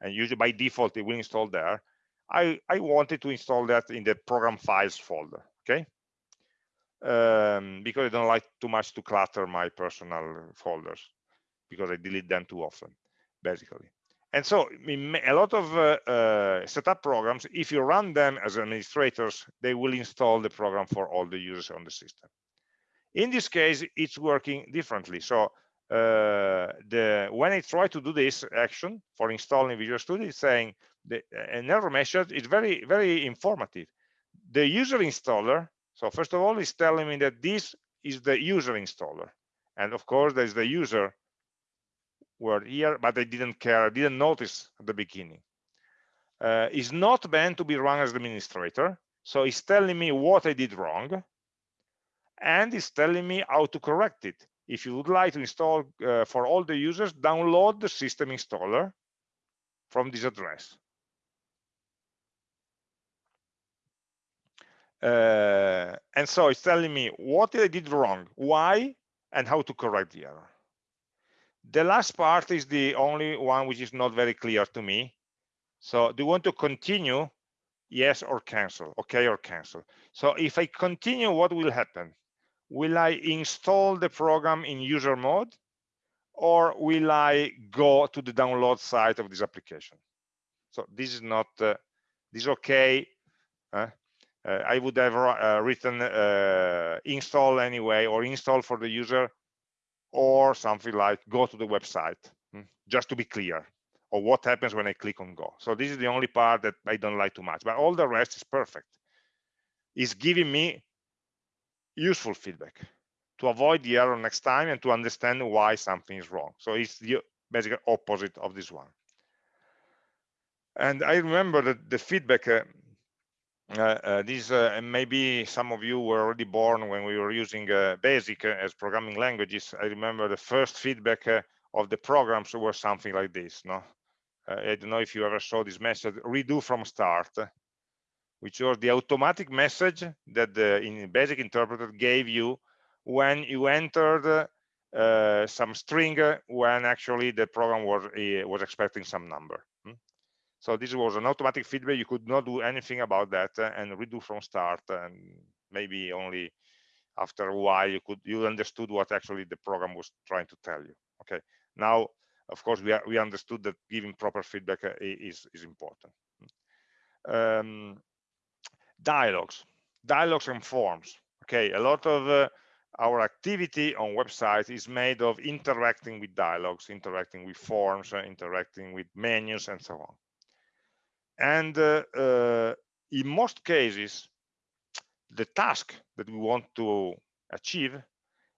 Speaker 1: and usually by default it will install there. I I wanted to install that in the program files folder. Okay, um, because I don't like too much to clutter my personal folders because I delete them too often, basically. And so a lot of uh, uh, setup programs, if you run them as administrators, they will install the program for all the users on the system. In this case, it's working differently. So uh, the when I try to do this action for installing Visual Studio, it's saying the, an error message is very, very informative. The user installer so first of all, is telling me that this is the user installer. And of course, there's the user word here, but I didn't care, I didn't notice at the beginning. Uh, it's not meant to be run as administrator. So it's telling me what I did wrong. And it's telling me how to correct it. If you would like to install uh, for all the users, download the system installer from this address. Uh, and so it's telling me what I did wrong, why, and how to correct the error. The last part is the only one which is not very clear to me. So do you want to continue? Yes or cancel, okay or cancel. So if I continue, what will happen? Will I install the program in user mode or will I go to the download site of this application? So this is not, uh, this is okay. Uh, uh, I would have uh, written uh, install anyway or install for the user or something like go to the website hmm, just to be clear or what happens when I click on go. So this is the only part that I don't like too much, but all the rest is perfect. It's giving me useful feedback to avoid the error next time and to understand why something is wrong. So it's the basically opposite of this one. And I remember that the feedback, uh, uh, uh, this uh, maybe some of you were already born when we were using uh, BASIC as programming languages. I remember the first feedback of the programs were something like this. No, I don't know if you ever saw this message, redo from start, which was the automatic message that the in BASIC interpreter gave you when you entered uh, some string when actually the program was uh, was expecting some number. Hmm? So this was an automatic feedback. You could not do anything about that uh, and redo from start. And maybe only after a while you could you understood what actually the program was trying to tell you. Okay. Now, of course, we are, we understood that giving proper feedback uh, is is important. Hmm? Um, dialogues, dialogues and forms. Okay, a lot of uh, our activity on websites is made of interacting with dialogues, interacting with forms, uh, interacting with menus, and so on. And uh, uh, in most cases, the task that we want to achieve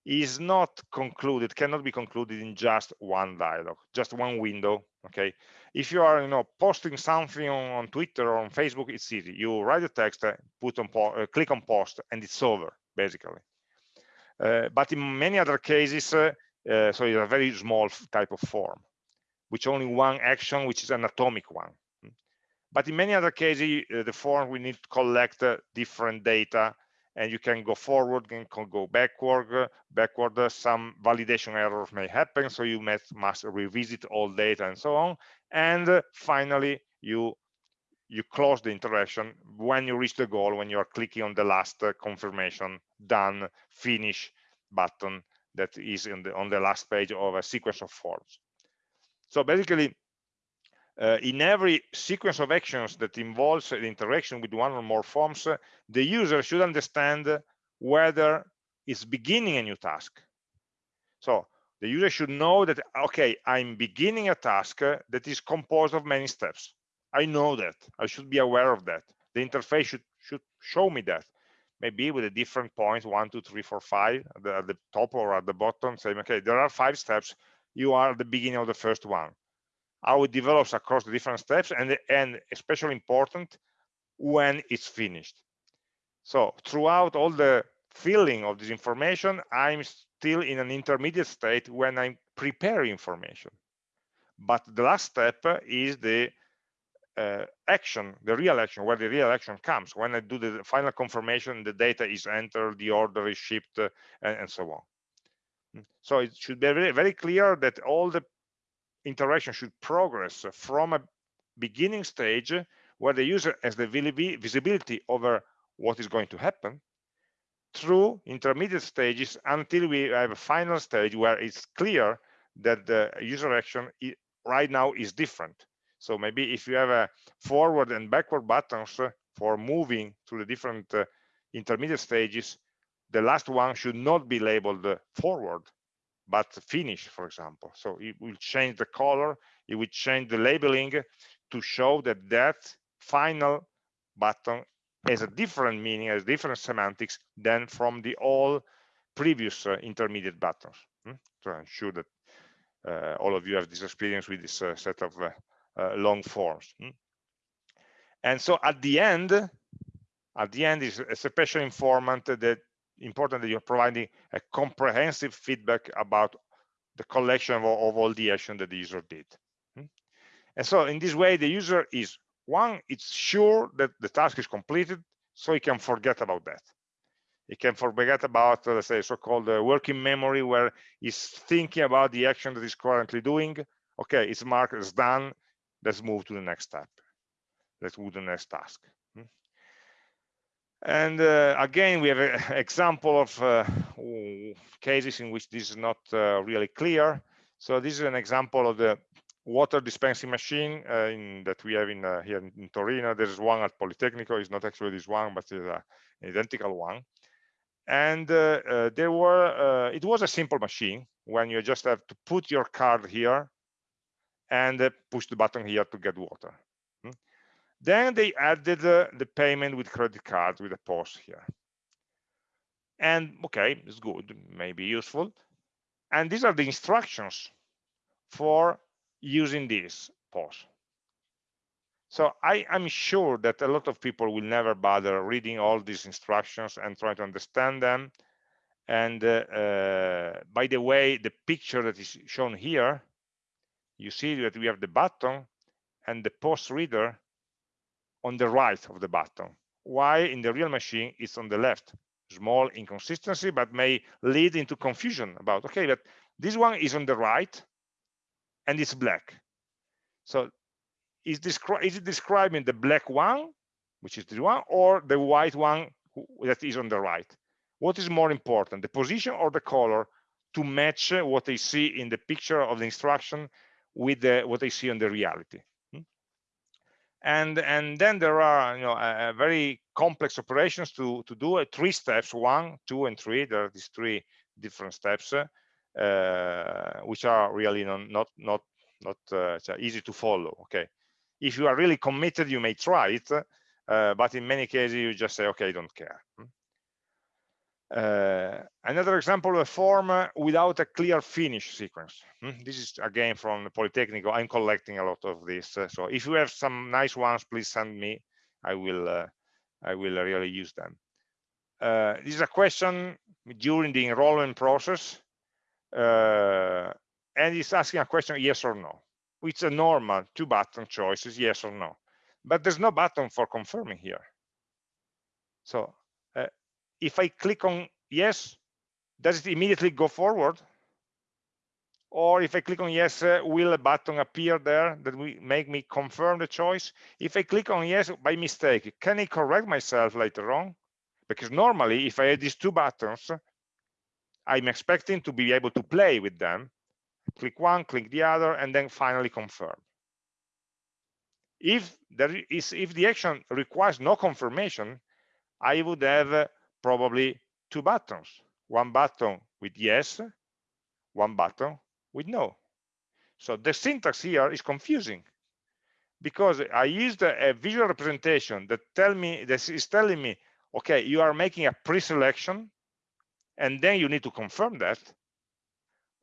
Speaker 1: is not concluded, cannot be concluded in just one dialogue, just one window. Okay. If you are, you know, posting something on, on Twitter or on Facebook, it's easy. You write a text, uh, put on, uh, click on post, and it's over, basically. Uh, but in many other cases, uh, uh, so it's a very small type of form, which only one action, which is an atomic one. But in many other cases, the form we need to collect different data and you can go forward and can go backward backward some validation errors may happen so you must, must revisit all data and so on. And finally you you close the interaction when you reach the goal when you are clicking on the last uh, confirmation done finish button that is the, on the last page of a sequence of forms. So basically uh, in every sequence of actions that involves the interaction with one or more forms uh, the user should understand whether it's beginning a new task so the user should know that okay i'm beginning a task uh, that is composed of many steps I know that. I should be aware of that. The interface should should show me that. Maybe with a different point, one, two, three, four, five, at the, at the top or at the bottom, saying, okay, there are five steps. You are at the beginning of the first one. How it develops across the different steps, and and especially important when it's finished. So throughout all the filling of this information, I'm still in an intermediate state when I'm preparing information. But the last step is the uh, action, the real action, where the real action comes. When I do the final confirmation, the data is entered, the order is shipped, uh, and, and, so on. So it should be very, very clear that all the interaction should progress from a beginning stage where the user has the visibility over what is going to happen through intermediate stages until we have a final stage where it's clear that the user action right now is different. So maybe if you have a forward and backward buttons for moving through the different uh, intermediate stages, the last one should not be labeled forward, but finish, for example. So it will change the color, it will change the labeling to show that that final button has a different meaning, has different semantics than from the all previous uh, intermediate buttons. Hmm? So I'm sure that uh, all of you have this experience with this uh, set of uh, uh, long forms. Hmm? And so at the end, at the end is a special informant that important that you're providing a comprehensive feedback about the collection of, of all the action that the user did. Hmm? And so in this way, the user is one, it's sure that the task is completed, so he can forget about that. He can forget about, uh, let's say, so-called uh, working memory, where he's thinking about the action that he's currently doing. Okay, it's marked as done let's move to the next step let's move to the next task? And uh, again we have an example of uh, cases in which this is not uh, really clear. So this is an example of the water dispensing machine uh, in, that we have in uh, here in, in, Torino. There's one at Politecnico. It's not actually this one but it's an identical one. And uh, there were it was a simple machine when you just have to put your card here and uh, push the button here to get water. Then they added the payment with credit card with a POS here. And okay, it's good, maybe useful. And these are the instructions for using this POS. So I am sure that a lot of people will never bother reading all these instructions and try to understand them. And uh, uh, by the way, the picture that is shown here, you see that we have the button and the POS reader on the right of the button. Why in the real machine it's on the left? Small inconsistency, but may lead into confusion about, okay, but this one is on the right and it's black. So is, this is it describing the black one, which is the one, or the white one that is on the right? What is more important, the position or the color to match what they see in the picture of the instruction with the, what they see on the reality? And, and then there are you know, very complex operations to, to do uh, three steps, one, two, and three. There are these three different steps, uh, which are really non, not, not, not uh, easy to follow, okay? if you are really committed you may try it uh, but in many cases you just say okay I don't care hmm. Uh, another example of a form uh, without a clear finish sequence. Hmm. this is again from the polytechnic i'm collecting a lot of this uh, so if you have some nice ones please send me. I will uh, i will really use them. Uh, this is a question during the enrollment process and it's asking a question yes or no. It's a normal two button choices yes or no. But there's no button for confirming here. So uh, if i click on yes does it immediately go forward? Or if i click on yes uh, will a button appear there that will make me confirm the choice? If i click on yes by mistake can i correct myself later on? Because normally if i had these two buttons i'm expecting to be able to play with them. Click one, click the other, and then finally confirm. If there is, if the action requires no confirmation, I would have uh, probably two buttons, one button with yes, one button with no. So the syntax here is confusing because I used a, visual representation that tell me that is telling me, okay, you are making a pre-selection, and then you need to confirm that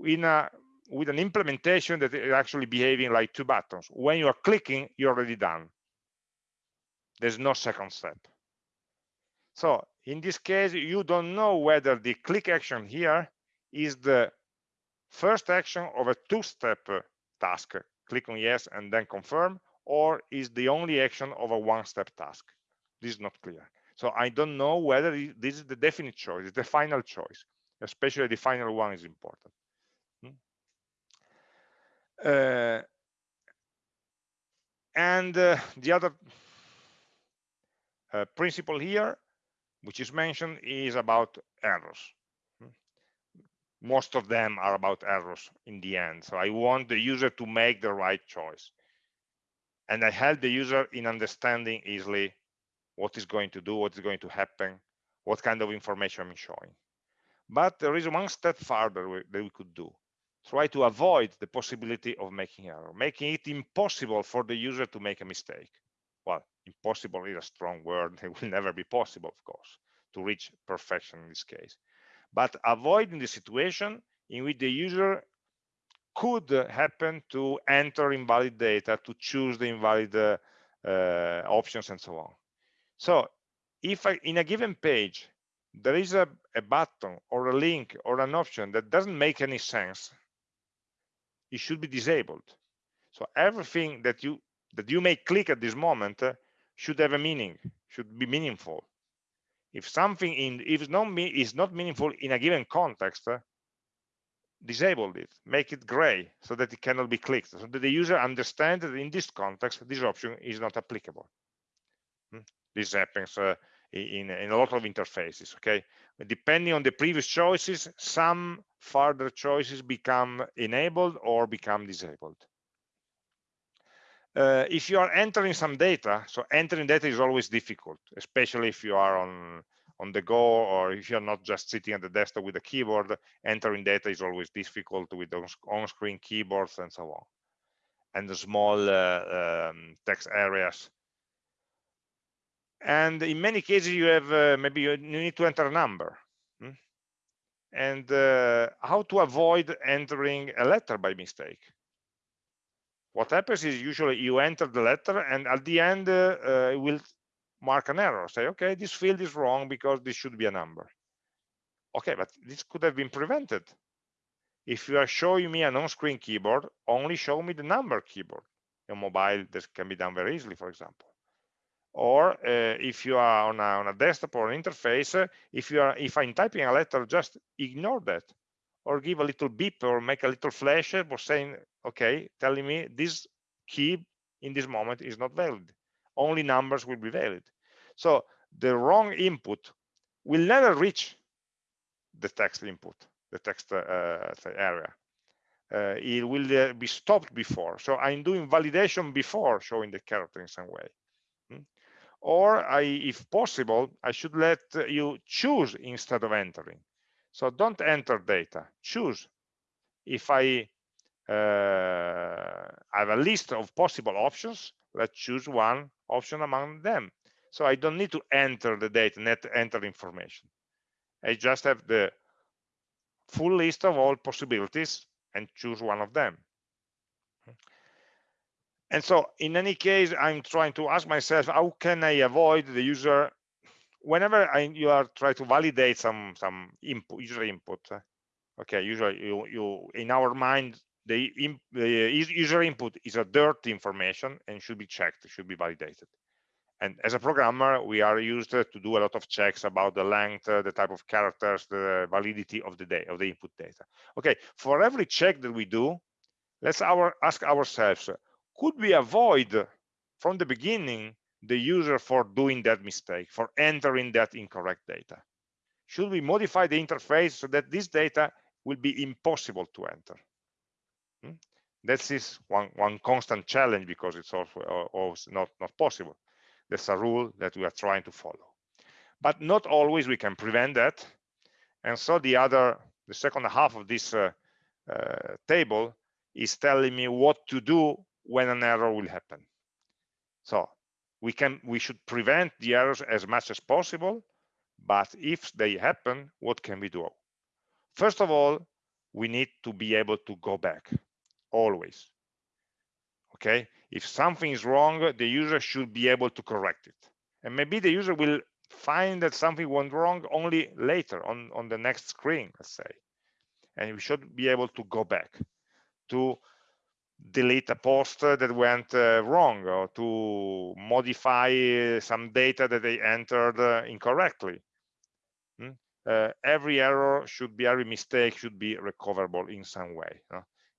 Speaker 1: in a with an implementation that is actually behaving like two buttons. When you are clicking, you're already done. There's no second step. So in this case, you don't know whether the click action here is the first action of a two-step task, click on yes and then confirm, or is the only action of a one-step task. This is not clear. So I don't know whether this is the definite choice, the final choice, especially the final one is important. Uh, and uh, the other uh, principle here, which is mentioned, is about errors. Hmm. Most of them are about errors in the end. So I want the user to make the right choice. And I help the user in understanding easily what is going to do, what is going to happen, what kind of information I'm showing. But there is one step further that we could do try to avoid the possibility of making error, making it impossible for the user to make a mistake. Well, impossible is a strong word. It will never be possible, of course, to reach perfection in this case. But avoiding the situation in which the user could happen to enter invalid data, to choose the invalid uh, uh, options and so on. So if I, in a given page, there is a, a button or a link or an option that doesn't make any sense it should be disabled. So everything that you that you may click at this moment uh, should have a meaning, should be meaningful. If something in if not is not meaningful in a given context, uh, disable it, make it gray so that it cannot be clicked, so that the user understands that in this context this option is not applicable. Hmm? This happens uh, in, in a lot of interfaces okay depending on the previous choices some further choices become enabled or become disabled uh, if you are entering some data so entering data is always difficult especially if you are on on the go or if you're not just sitting at the desktop with a keyboard entering data is always difficult with on-screen keyboards and so on and the small uh, um, text areas and in many cases you have uh, maybe you need to enter a number hmm? and uh, how to avoid entering a letter by mistake what happens is usually you enter the letter and at the end uh, uh, it will mark an error. Say okay this field is wrong because this should be a number. Okay but this could have been prevented. If you are showing me an on-screen keyboard only show me the number keyboard. On mobile this can be done very easily for example. Or uh, if you are on a, on a, desktop or an interface uh, if you are if i'm typing a letter just ignore that. Or give a little beep or make a little flash for saying okay telling me this key in this moment is not valid. Only numbers will be valid. So the wrong input will never reach the text input the text uh, area. Uh, it will uh, be stopped before. So i'm doing validation before showing the character in some way. Hmm? or I, if possible i should let you choose instead of entering. So don't enter data. Choose. If i uh, I have a list of possible options. Let's choose one option among them. So I don't need to enter the data, net enter information. I just have the full list of all possibilities and choose one of them. And so in any case, I'm trying to ask myself, how can I avoid the user whenever I, you are trying to validate some some input user input okay usually you you in our mind the, the user input is a dirty information and should be checked, should be validated. And as a programmer, we are used to do a lot of checks about the length, uh, the type of characters, the validity of the day of the input data. Okay, for every check that we do, let's our, ask ourselves, could we avoid from the beginning the user for doing that mistake, for entering that incorrect data? Should we modify the interface so that this data will be impossible to enter? Hmm? That is one, one constant challenge because it's always not, not possible. That's a rule that we are trying to follow. But not always we can prevent that. And so the other, the second half of this uh, uh, table is telling me what to do when an error will happen. So we can we should prevent the errors as much as possible, but if they happen, what can we do? First of all, we need to be able to go back always okay? If something is wrong the user should be able to correct it. And maybe the user will find that something went wrong only later on on the next screen let's say. And we should be able to go back to delete a post that went uh, wrong or to modify some data that they entered uh, incorrectly. Hmm? uh, every error should be every mistake should be recoverable in some way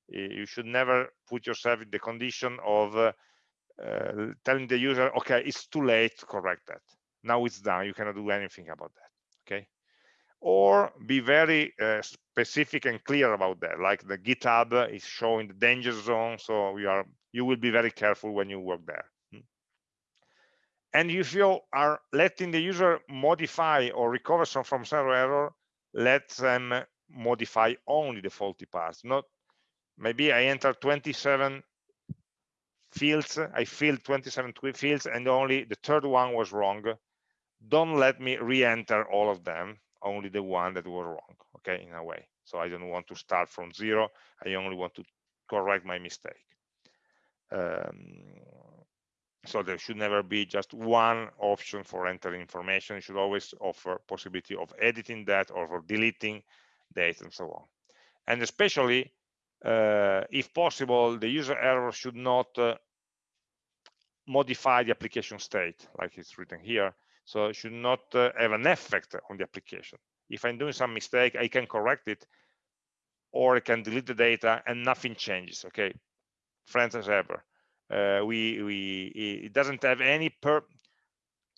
Speaker 1: you should never put yourself in the condition of uh, uh, telling the user okay it's too late to correct that. Now it's done. You cannot do anything about that. Okay? Or be very uh, specific and clear about that. Like the github is showing the danger zone so we are you will be very careful when you work there. Hmm. and if you are letting the user modify or recover some from some error let them modify only the faulty parts not maybe I enter 27 fields, I filled 27 fields and only the third one was wrong. Don't let me re-enter all of them, only the one that was wrong, okay, in a way. So I don't want to start from zero, I only want to correct my mistake. Um, so there should never be just one option for entering information. It should always offer possibility of editing that or for deleting data and so on. And especially uh, if possible, the user error should not uh, modify the application state like it's written here. So it should not uh, have an effect on the application. If I'm doing some mistake, I can correct it or I can delete the data and nothing changes. Okay, friends as ever. Uh, we we it doesn't have any per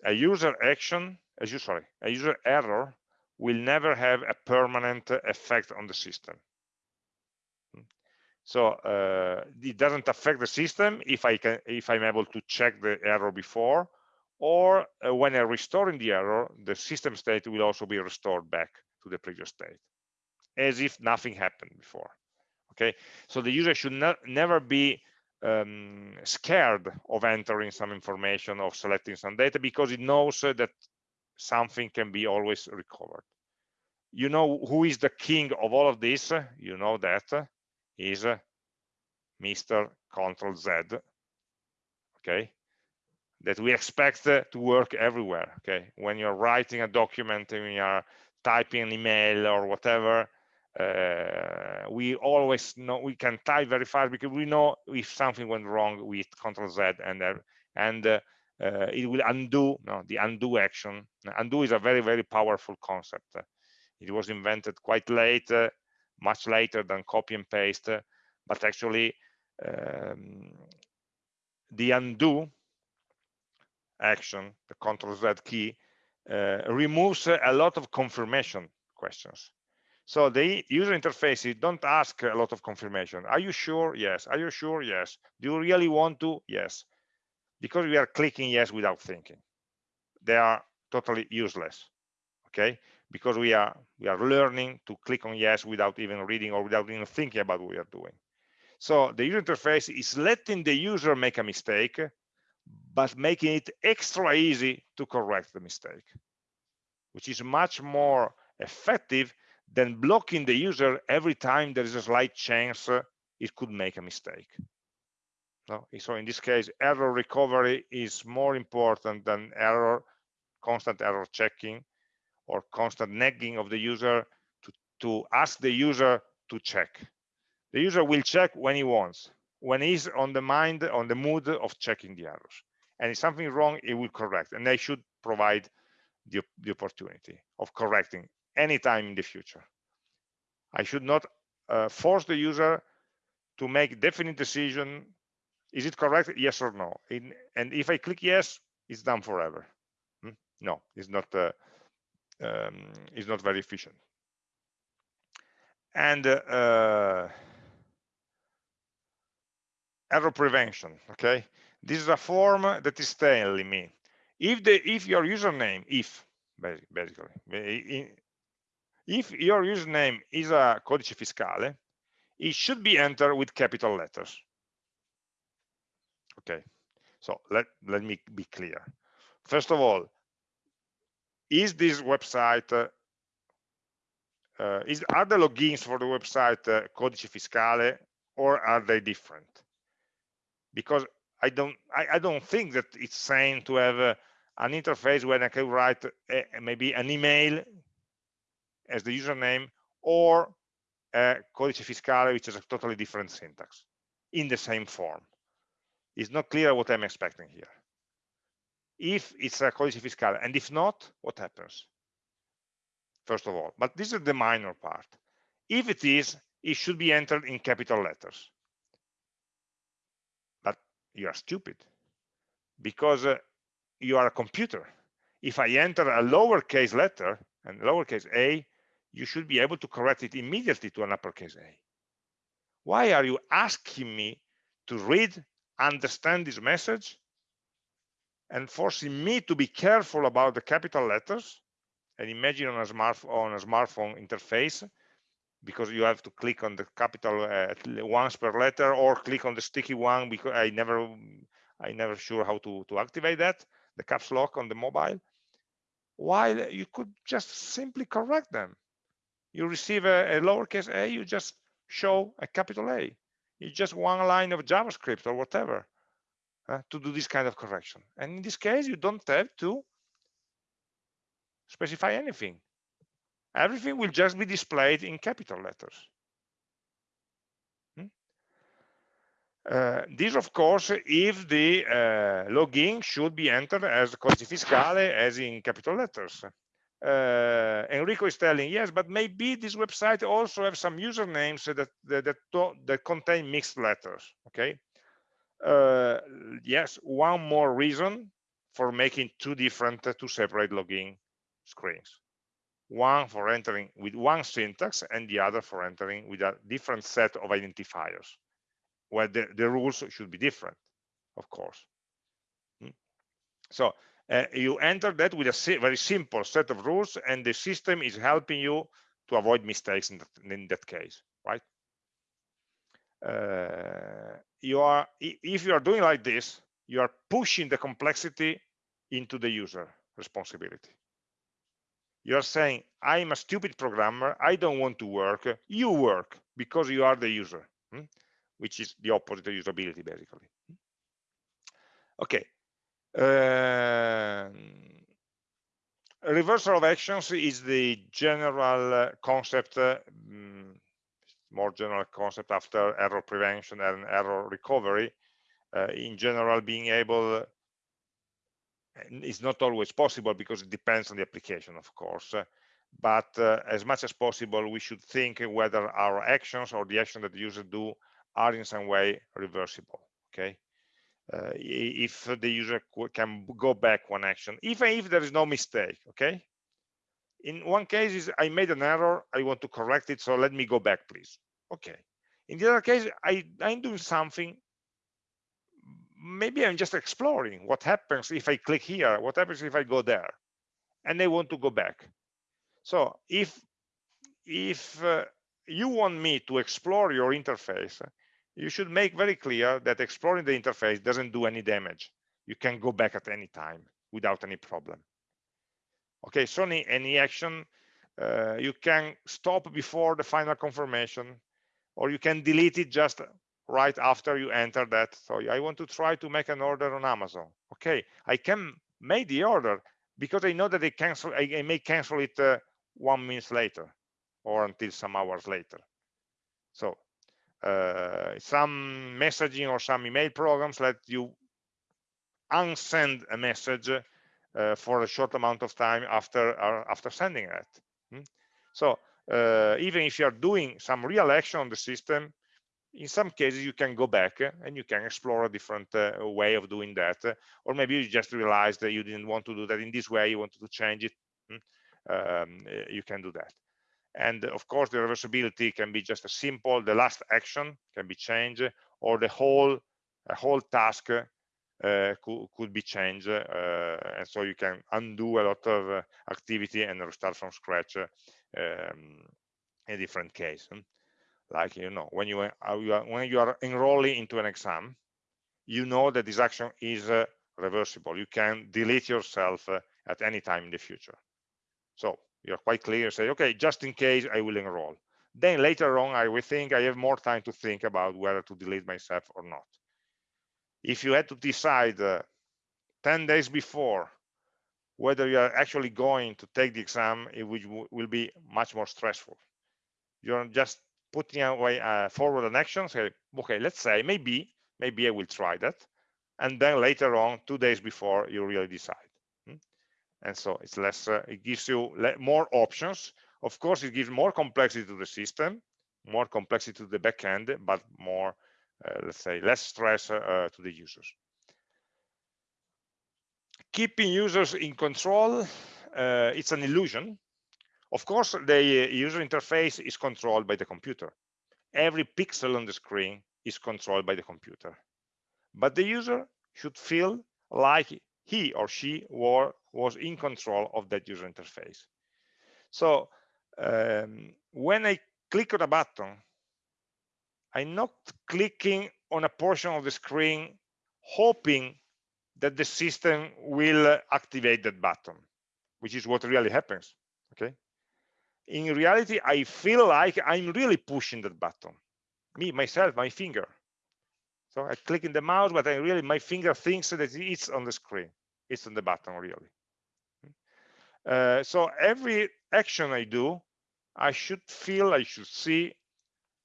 Speaker 1: a user action as you sorry a user error will never have a permanent effect on the system so uh, it doesn't affect the system if I can if I'm able to check the error before, or uh, when I'm restoring the error, the system state will also be restored back to the previous state, as if nothing happened before. Okay, so the user should not never be um, scared of entering some information or selecting some data because it knows uh, that something can be always recovered. You know who is the king of all of this? You know that is Mr. control Z, okay, that we expect to work everywhere, okay? When you're writing a document, when you're typing an email or whatever, uh, we always know we can type very fast because we know if something went wrong with control Z and uh, and uh, uh, it will undo no, the undo action. Undo is a very, very powerful concept. It was invented quite late, uh, much later than copy and paste, but actually um, the undo action, the control Z key, uh, removes a lot of confirmation questions. So the user interfaces don't ask a lot of confirmation. Are you sure? Yes. Are you sure? Yes. Do you really want to? Yes because we are clicking yes without thinking they are totally useless okay because we are we are learning to click on yes without even reading or without even thinking about what we are doing so the user interface is letting the user make a mistake but making it extra easy to correct the mistake which is much more effective than blocking the user every time there is a slight chance uh, it could make a mistake? So in this case, error recovery is more important than error, constant error checking or constant nagging of the user to, to ask the user to check. The user will check when he wants, when he's on the mind, on the mood of checking the errors. And if something wrong, it will correct. And they should provide the, the opportunity of correcting anytime in the future. I should not uh, force the user to make definite decision is it correct? Yes or no? In, and if I click yes, it's done forever. Hmm? No, it's not. Uh, um, it's not very efficient. And uh, error prevention. Okay, this is a form that is telling me if the if your username if basically if your username is a codice fiscale, it should be entered with capital letters okay so let let me be clear first of all is this website uh, uh, is are the logins for the website uh, codice fiscale or are they different because i don't i, I don't think that it's sane to have uh, an interface where i can write a, maybe an email as the username or codice fiscale which is a totally different syntax in the same form it's not clear what I'm expecting here. If it's a codice fiscal, and if not, what happens? First of all, but this is the minor part. If it is, it should be entered in capital letters. But you are stupid because uh, you are a computer. If I enter a lowercase letter and lowercase a, you should be able to correct it immediately to an uppercase a. Why are you asking me to read understand this message and forcing me to be careful about the capital letters and imagine on a, smart, on a smartphone interface because you have to click on the capital uh, once per letter or click on the sticky one because I never I never sure how to, to activate that the caps lock on the mobile while you could just simply correct them. You receive a, a lowercase a you just show a capital A. It's just one line of JavaScript or whatever uh, to do this kind of correction. And in this case, you don't have to specify anything. Everything will just be displayed in capital letters. Hmm? Uh, this, of course, if the uh, login should be entered as codice fiscale as in capital letters uh, Enrico is telling, yes, but maybe this website also have some usernames that that that, that contain mixed letters. Okay. Uh, yes, one more reason for making two different, uh, two separate login screens. One for entering with one syntax and the other for entering with a different set of identifiers, where the, the rules should be different, of course. Hmm. So uh, you enter that with a very simple set of rules and the system is helping you to avoid mistakes in that, in that case right you are if you are doing like this you are pushing the complexity into the user responsibility. You are saying i'm a stupid programmer. I don't want to work. You work because you are the user hmm? which is the opposite of usability basically. Okay. Uh, reversal of actions is the general uh, concept uh, more general concept after error prevention and error recovery uh, in general being able is not always possible because it depends on the application of course but uh, as much as possible we should think whether our actions or the action that the user do are in some way reversible okay? Uh, if the user can go back one action even if there is no mistake okay in one case is i made an error i want to correct it so let me go back please. Okay. In the other case i i'm doing something maybe i'm just exploring what happens if i click here what happens if i go there and they want to go back. So if if uh, you want me to explore your interface you should make very clear that exploring the interface doesn't do any damage. You can go back at any time without any problem okay so any, action uh, you can stop before the final confirmation or you can delete it just right after you enter that. So i want to try to make an order on amazon. Okay i can make the order because i know that i cancel i, I may cancel it uh, one minute later or until some hours later. So uh, some messaging or some email programs let you unsend a message for a short amount of time after uh, after sending it hmm? so uh, even if you are doing some real action on the system in some cases you can go back and you can explore a different uh, way of doing that or maybe you just realized that you didn't want to do that in this way you wanted to change it hmm? um, you can do that and of course the reversibility can be just a simple the last action can be changed or the whole whole task uh, could, could, be changed uh, and so you can undo a lot of uh, activity and restart from scratch um, in a different case. Like you know when you, uh, you are, when you are enrolling into an exam you know that this action is uh, reversible. You can delete yourself uh, at any time in the future. So you're quite clear say okay just in case i will enroll. Then later on i will think i have more time to think about whether to delete myself or not if you had to decide uh, 10 days before whether you are actually going to take the exam it will, be much more stressful. You're just putting away uh, forward an action say okay let's say maybe maybe i will try that and then later on two days before you really decide and so it's less uh, it gives you more options. Of course it gives more complexity to the system more complexity to the backend but more let's say less stress uh, to the users. Keeping users in control it's an illusion. Of course the user interface is controlled by the computer. Every pixel on the screen is controlled by the computer. But the user should feel like he or she were, was in control of that user interface. So um, when I click on a button, I'm not clicking on a portion of the screen hoping that the system will activate that button, which is what really happens, okay? In reality, I feel like I'm really pushing that button, me, myself, my finger. So I click in the mouse, but I really, my finger thinks that it's on the screen. It's on the button, really. Uh, so every action I do, I should feel, I should see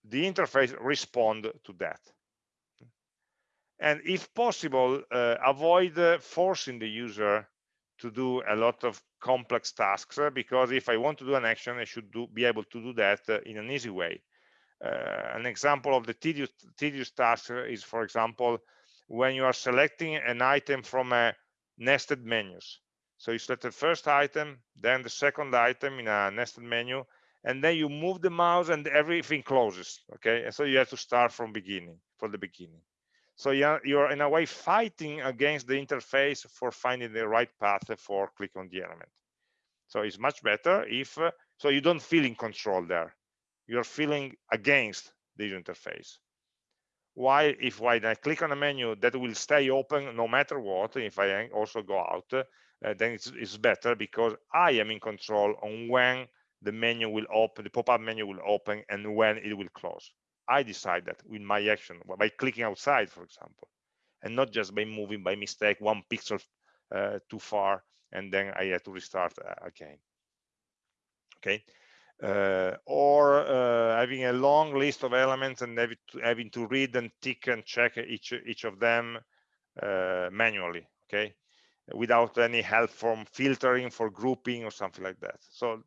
Speaker 1: the interface respond to that. And if possible, uh, avoid uh, forcing the user to do a lot of complex tasks uh, because if I want to do an action, I should do, be able to do that uh, in an easy way. Uh, an example of the tedious, tedious task is, for example, when you are selecting an item from a nested menus. So you select the first item, then the second item in a nested menu, and then you move the mouse and everything closes. Okay, and so you have to start from beginning, from the beginning. So you're, you're in a way fighting against the interface for finding the right path for click on the element. So it's much better if, uh, so you don't feel in control there you're feeling against the interface. why if when I click on a menu that will stay open no matter what, if I also go out, uh, then it's, it's better because I am in control on when the menu will open, the pop-up menu will open and when it will close. I decide that with my action, by clicking outside, for example, and not just by moving by mistake one pixel uh, too far, and then I have to restart uh, again. Okay, uh, or uh, having a long list of elements and having to, having to read and tick and check each each of them uh, manually. Okay, without any help from filtering for grouping or something like that. So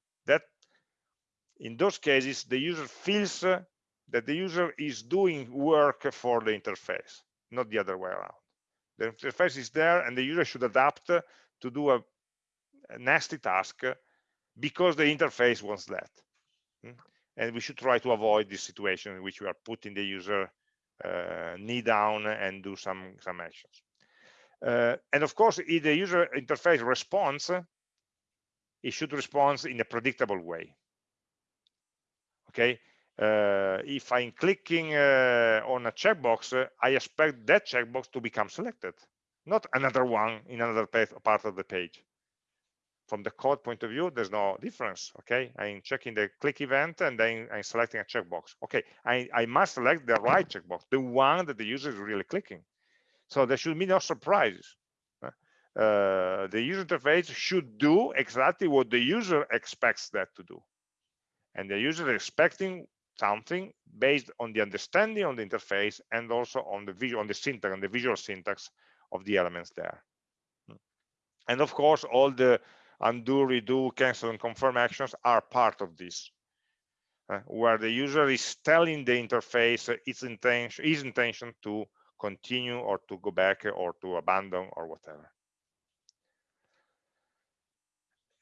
Speaker 1: in those cases, the user feels uh, that the user is doing work for the interface, not the other way around. The interface is there and the user should adapt to do a, a nasty task because the interface wants that. Hmm? And we should try to avoid this situation in which we are putting the user uh, knee down and do some, some actions. Uh, and of course, if the user interface responds, it should respond in a predictable way. Okay, uh, if I'm clicking uh, on a checkbox, I expect that checkbox to become selected, not another one in another part of the page. From the code point of view, there's no difference. Okay, I'm checking the click event and then I'm selecting a checkbox. Okay, I, I must select the right checkbox, the one that the user is really clicking. So there should be no surprises. Uh, the user interface should do exactly what the user expects that to do. And the user is expecting something based on the understanding of the interface and also on the visual, on the syntax, on the visual syntax of the elements there. And of course, all the undo, redo, cancel, and confirm actions are part of this, uh, where the user is telling the interface its intention, his intention to continue or to go back or to abandon or whatever.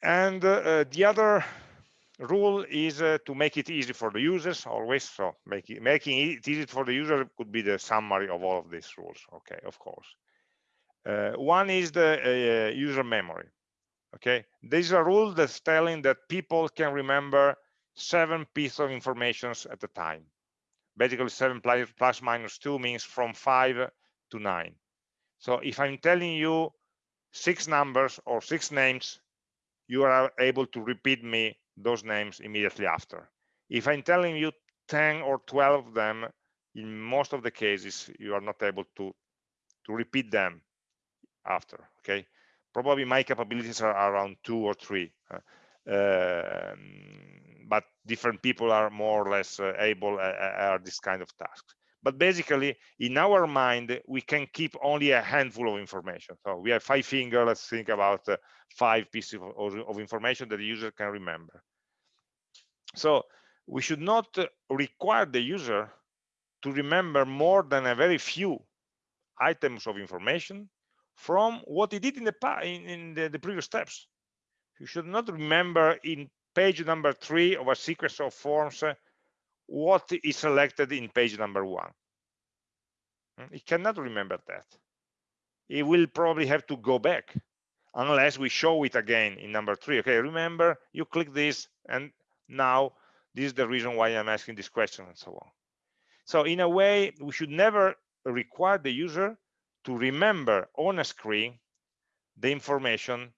Speaker 1: And uh, the other rule is uh, to make it easy for the users always. So make it, making it easy for the user could be the summary of all of these rules. Okay, of course. Uh, one is the uh, user memory. Okay, this is a rule that's telling that people can remember seven pieces of information at a time basically 7 plus minus 2 means from 5 to 9 so if i'm telling you six numbers or six names you are able to repeat me those names immediately after. If i'm telling you 10 or 12 of them in most of the cases you are not able to to repeat them after okay? Probably my capabilities are around two or three uh, um, but different people are more or less uh, able uh, uh, are this kind of tasks but basically in our mind we can keep only a handful of information. So we have five fingers. Let's think about uh, five pieces of, of, information that the user can remember. So we should not require the user to remember more than a very few items of information from what he did in the in, in the, the previous steps. You should not remember in page number three of a sequence of forms uh, what is selected in page number one. Hmm, it cannot remember that. It will probably have to go back unless we show it again in number three. Okay, remember you click this and now this is the reason why I'm asking this question and so on. So in a way, we should never require the user to remember on a screen the information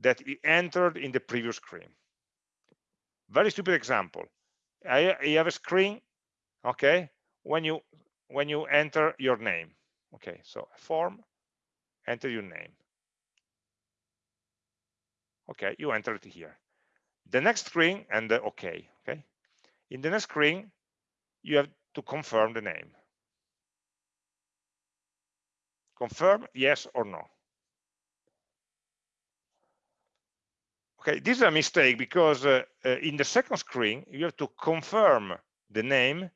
Speaker 1: that he entered in the previous screen very stupid example I, you have a screen okay when you when you enter your name okay so form enter your name. Okay you enter it here. The next screen and the okay okay? In the next screen you have to confirm the name. Confirm yes or no Okay, this is a mistake because uh, uh, in the second screen, you have to confirm the name,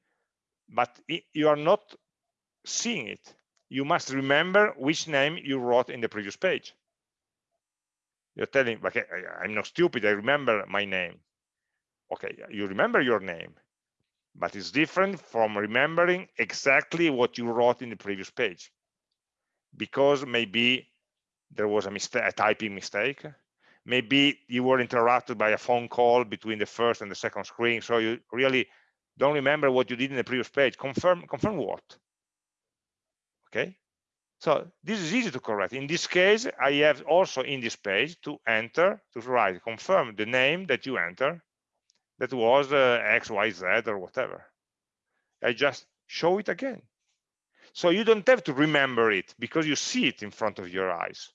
Speaker 1: but you are not seeing it. You must remember which name you wrote in the previous page. You're telling, okay, I'm not stupid, I remember my name. Okay, you remember your name, but it's different from remembering exactly what you wrote in the previous page. Because maybe there was a mistake, a typing mistake, maybe you were interrupted by a phone call between the first and the second screen so you really don't remember what you did in the previous page. Confirm confirm what? Okay? So this is easy to correct. In this case i have also in this page to enter to write confirm the name that you enter that was uh, xyz or whatever. I just show it again. So you don't have to remember it because you see it in front of your eyes.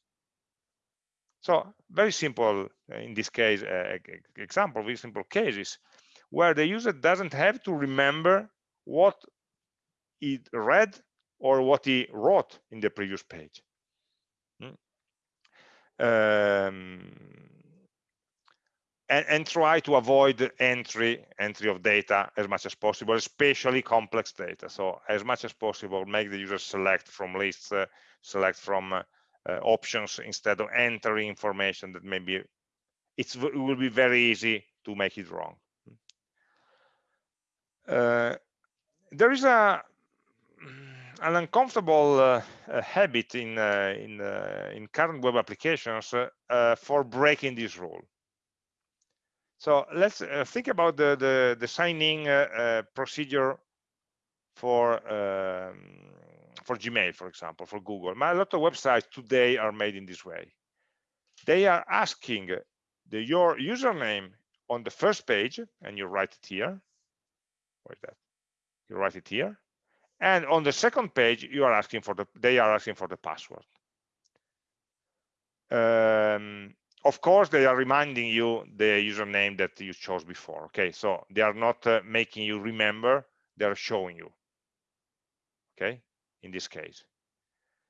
Speaker 1: So very simple uh, in this case uh, example, very simple cases where the user doesn't have to remember what he read or what he wrote in the previous page. Hmm? Um, and, and, try to avoid entry entry of data as much as possible, especially complex data. So as much as possible, make the user select from lists, uh, select from uh, options instead of entering information that maybe it will be very easy to make it wrong. Uh, there is a an uncomfortable uh, uh, habit in uh, in uh, in current web applications uh, for breaking this rule. So let's think about the the, the signing procedure for um, for Gmail, for example, for Google. A lot of websites today are made in this way. They are asking the, your username on the first page, and you write it here. Where is that? You write it here. And on the second page, you are asking for the, they are asking for the password. Um, of course, they are reminding you the username that you chose before. Okay, so they are not uh, making you remember, they are showing you. Okay, in this case.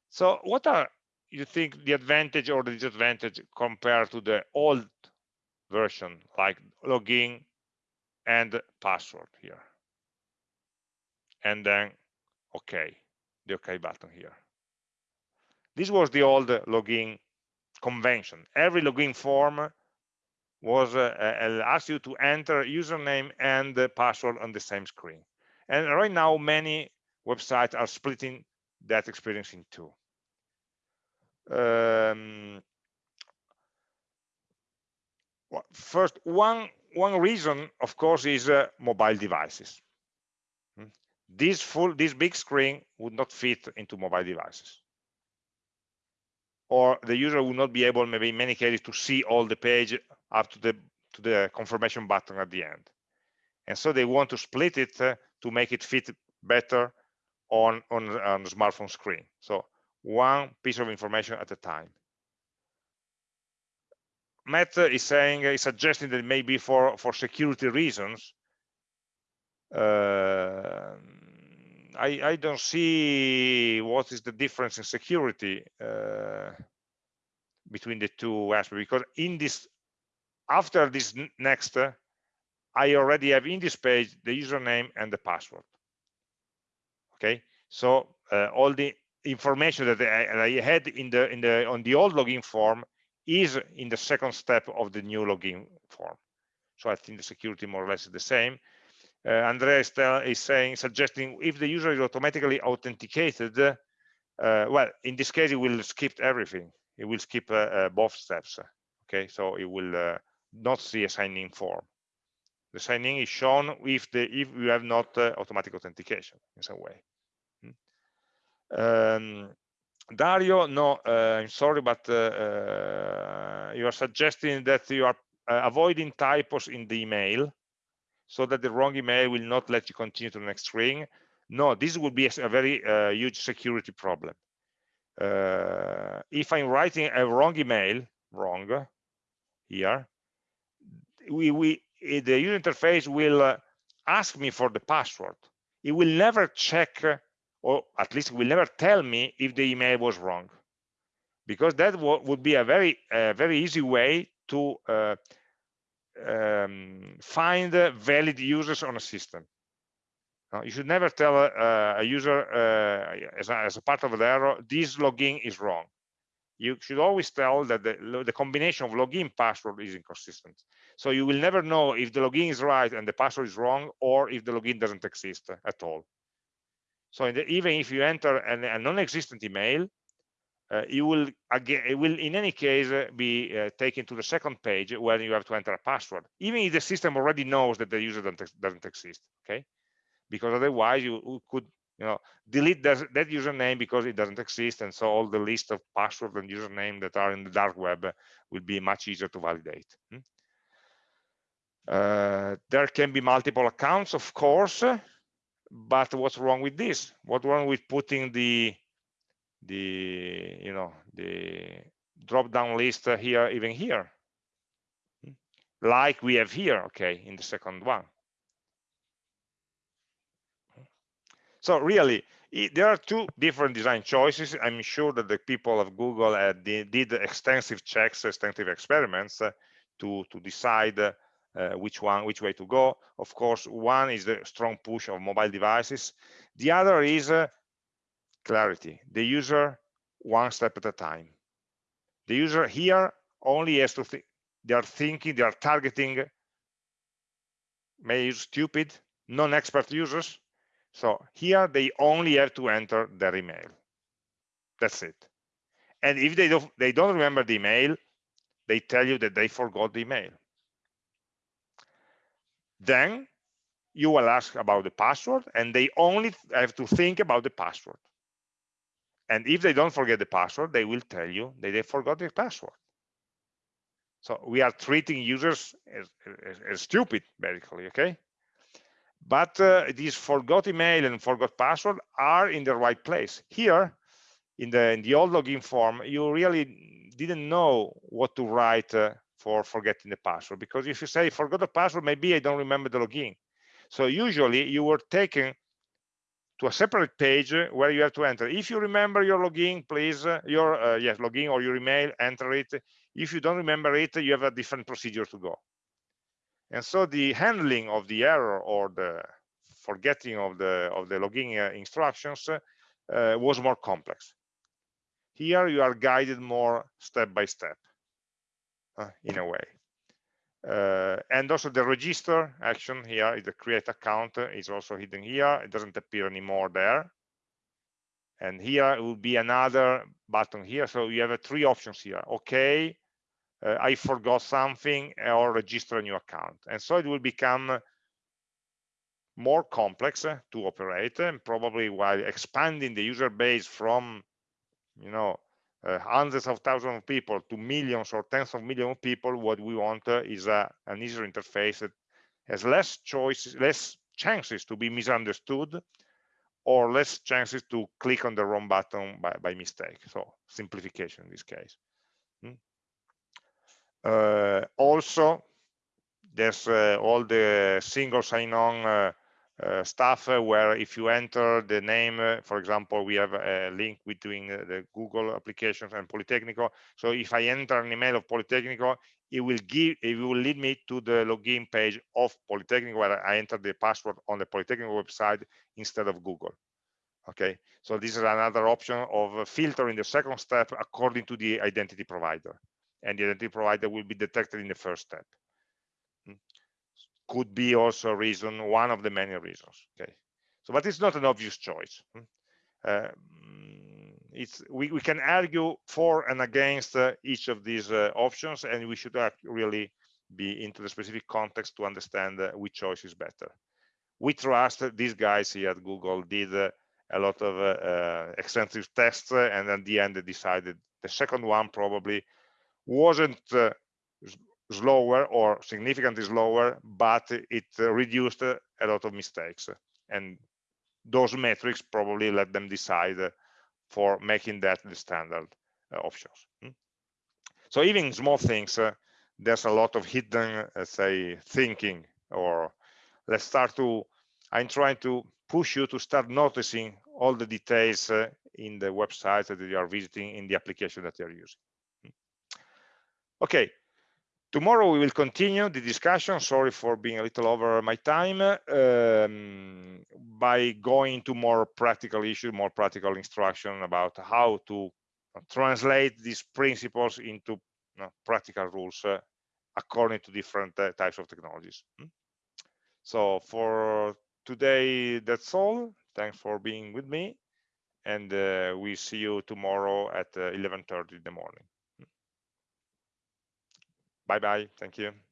Speaker 1: So what are you think the advantage or the disadvantage compared to the old version like login and password here? And then OK, the OK button here. This was the old login convention. Every login form was uh, uh, asked you to enter username and password on the same screen. And right now, many websites are splitting that experience in two. Um, first, one one reason, of course, is uh, mobile devices. This full this big screen would not fit into mobile devices. Or the user would not be able maybe in many cases to see all the page up to the to the confirmation button at the end. And so they want to split it uh, to make it fit better on on on the smartphone screen. So one piece of information at a time. Matt is saying is suggesting that maybe for for security reasons uh, I, I don't see what is the difference in security uh, between the two aspects because in this after this next uh, I already have in this page the username and the password okay so uh, all the information that I, I, had in the in the on the old login form is in the second step of the new login form so I think the security more or less is the same uh, Andrea is, is, saying, suggesting if the user is automatically authenticated, uh, well, in this case, it will skip everything. It will skip uh, both steps. Okay, so it will not see a sign-in form. The signing is shown if the if you have not automatic authentication in some way. Um, Dario, no, uh, I'm sorry, but uh, you are suggesting that you are avoiding typos in the email so that the wrong email will not let you continue to the next string. No, this would be a, very huge security problem. If I'm writing a wrong email, wrong, here, we, we the user interface will ask me for the password. It will never check, or at least will never tell me if the email was wrong, because that would be a very, very easy way to uh, um, find valid users on a system. You should never tell a, a user uh, as, a, as, a, part of the error, this login is wrong. You should always tell that the, the combination of login password is inconsistent. So you will never know if the login is right and the password is wrong, or if the login doesn't exist at all. So the, even if you enter an, a non-existent email, uh, you will again it will in any case uh, be uh, taken to the second page where you have to enter a password even if the system already knows that the user doesn't, doesn't exist okay because otherwise you could you know delete that, that username because it doesn't exist and so all the list of password and username that are in the dark web will be much easier to validate hmm? uh, there can be multiple accounts of course but what's wrong with this? What's wrong with putting the the you know the drop down list here even here? Like we have here okay in the second one. So really there are two different design choices. I'm sure that the people of google uh, did, extensive checks extensive experiments uh, to to decide uh, which one which way to go. Of course one is the strong push of mobile devices. The other is uh, clarity. The user one step at a time. The user here only has to think they are thinking they are targeting may use stupid non-expert users. So here they only have to enter their email. That's it. And if they don't they don't remember the email they tell you that they forgot the email then you will ask about the password and they only have to think about the password and if they don't forget the password, they will tell you that they forgot their password. So we are treating users as, as, as stupid, basically, okay? But uh, these forgot email and forgot password are in the right place. Here, in the, in the old login form, you really didn't know what to write uh, for forgetting the password. Because if you say forgot the password, maybe I don't remember the login. So usually you were taken to a separate page where you have to enter. If you remember your login, please, uh, your uh, yes, login or your email, enter it. If you don't remember it, you have a different procedure to go. And so the handling of the error or the forgetting of the of the login uh, instructions uh, was more complex. Here you are guided more step by step, uh, in a way. Uh, and also the register action here the create account is also hidden here. It doesn't appear anymore there. And here it will be another button here. So you have uh, three options here. Okay uh, i forgot something or register a new account. And so it will become more complex uh, to operate and probably while expanding the user base from you know uh, hundreds of thousands of people to millions or tens of millions of people, what we want uh, is a, an easier interface that has less choices, less chances to be misunderstood, or less chances to click on the wrong button by, by mistake. So simplification in this case. Hmm. Uh, also, there's uh, all the single sign-on uh, stuff uh, where if you enter the name, uh, for example, we have a link between the Google applications and Politecnico. So if I enter an email of Politecnico, it will give, it will lead me to the login page of Politecnico where I enter the password on the Politecnico website instead of Google. Okay, so this is another option of filtering the second step according to the identity provider. And the identity provider will be detected in the first step could be also a reason, one of the many reasons. Okay, so but it's not an obvious choice. Hmm? Uh, it's we, we can argue for and against uh, each of these uh, options, and we should really be into the specific context to understand uh, which choice is better. We trust these guys here at Google did uh, a lot of uh, extensive tests, and at the end they decided the second one probably wasn't slower or significantly slower, but it reduced a lot of mistakes. And those metrics probably let them decide for making that the standard uh, options. Hmm? So even small things, uh, there's a lot of hidden, uh, say, thinking, or let's start to, I'm trying to push you to start noticing all the details in the website that you are visiting in the application that you're using. Hmm? Okay, Tomorrow we will continue the discussion, sorry for being a little over my time, um, by going to more practical issues, more practical instruction about how to translate these principles into you know, practical rules uh, according to different uh, types of technologies. Hmm? So for today, that's all. Thanks for being with me. And uh, we see you tomorrow at 11.30 uh, in the morning. Bye bye. Thank you.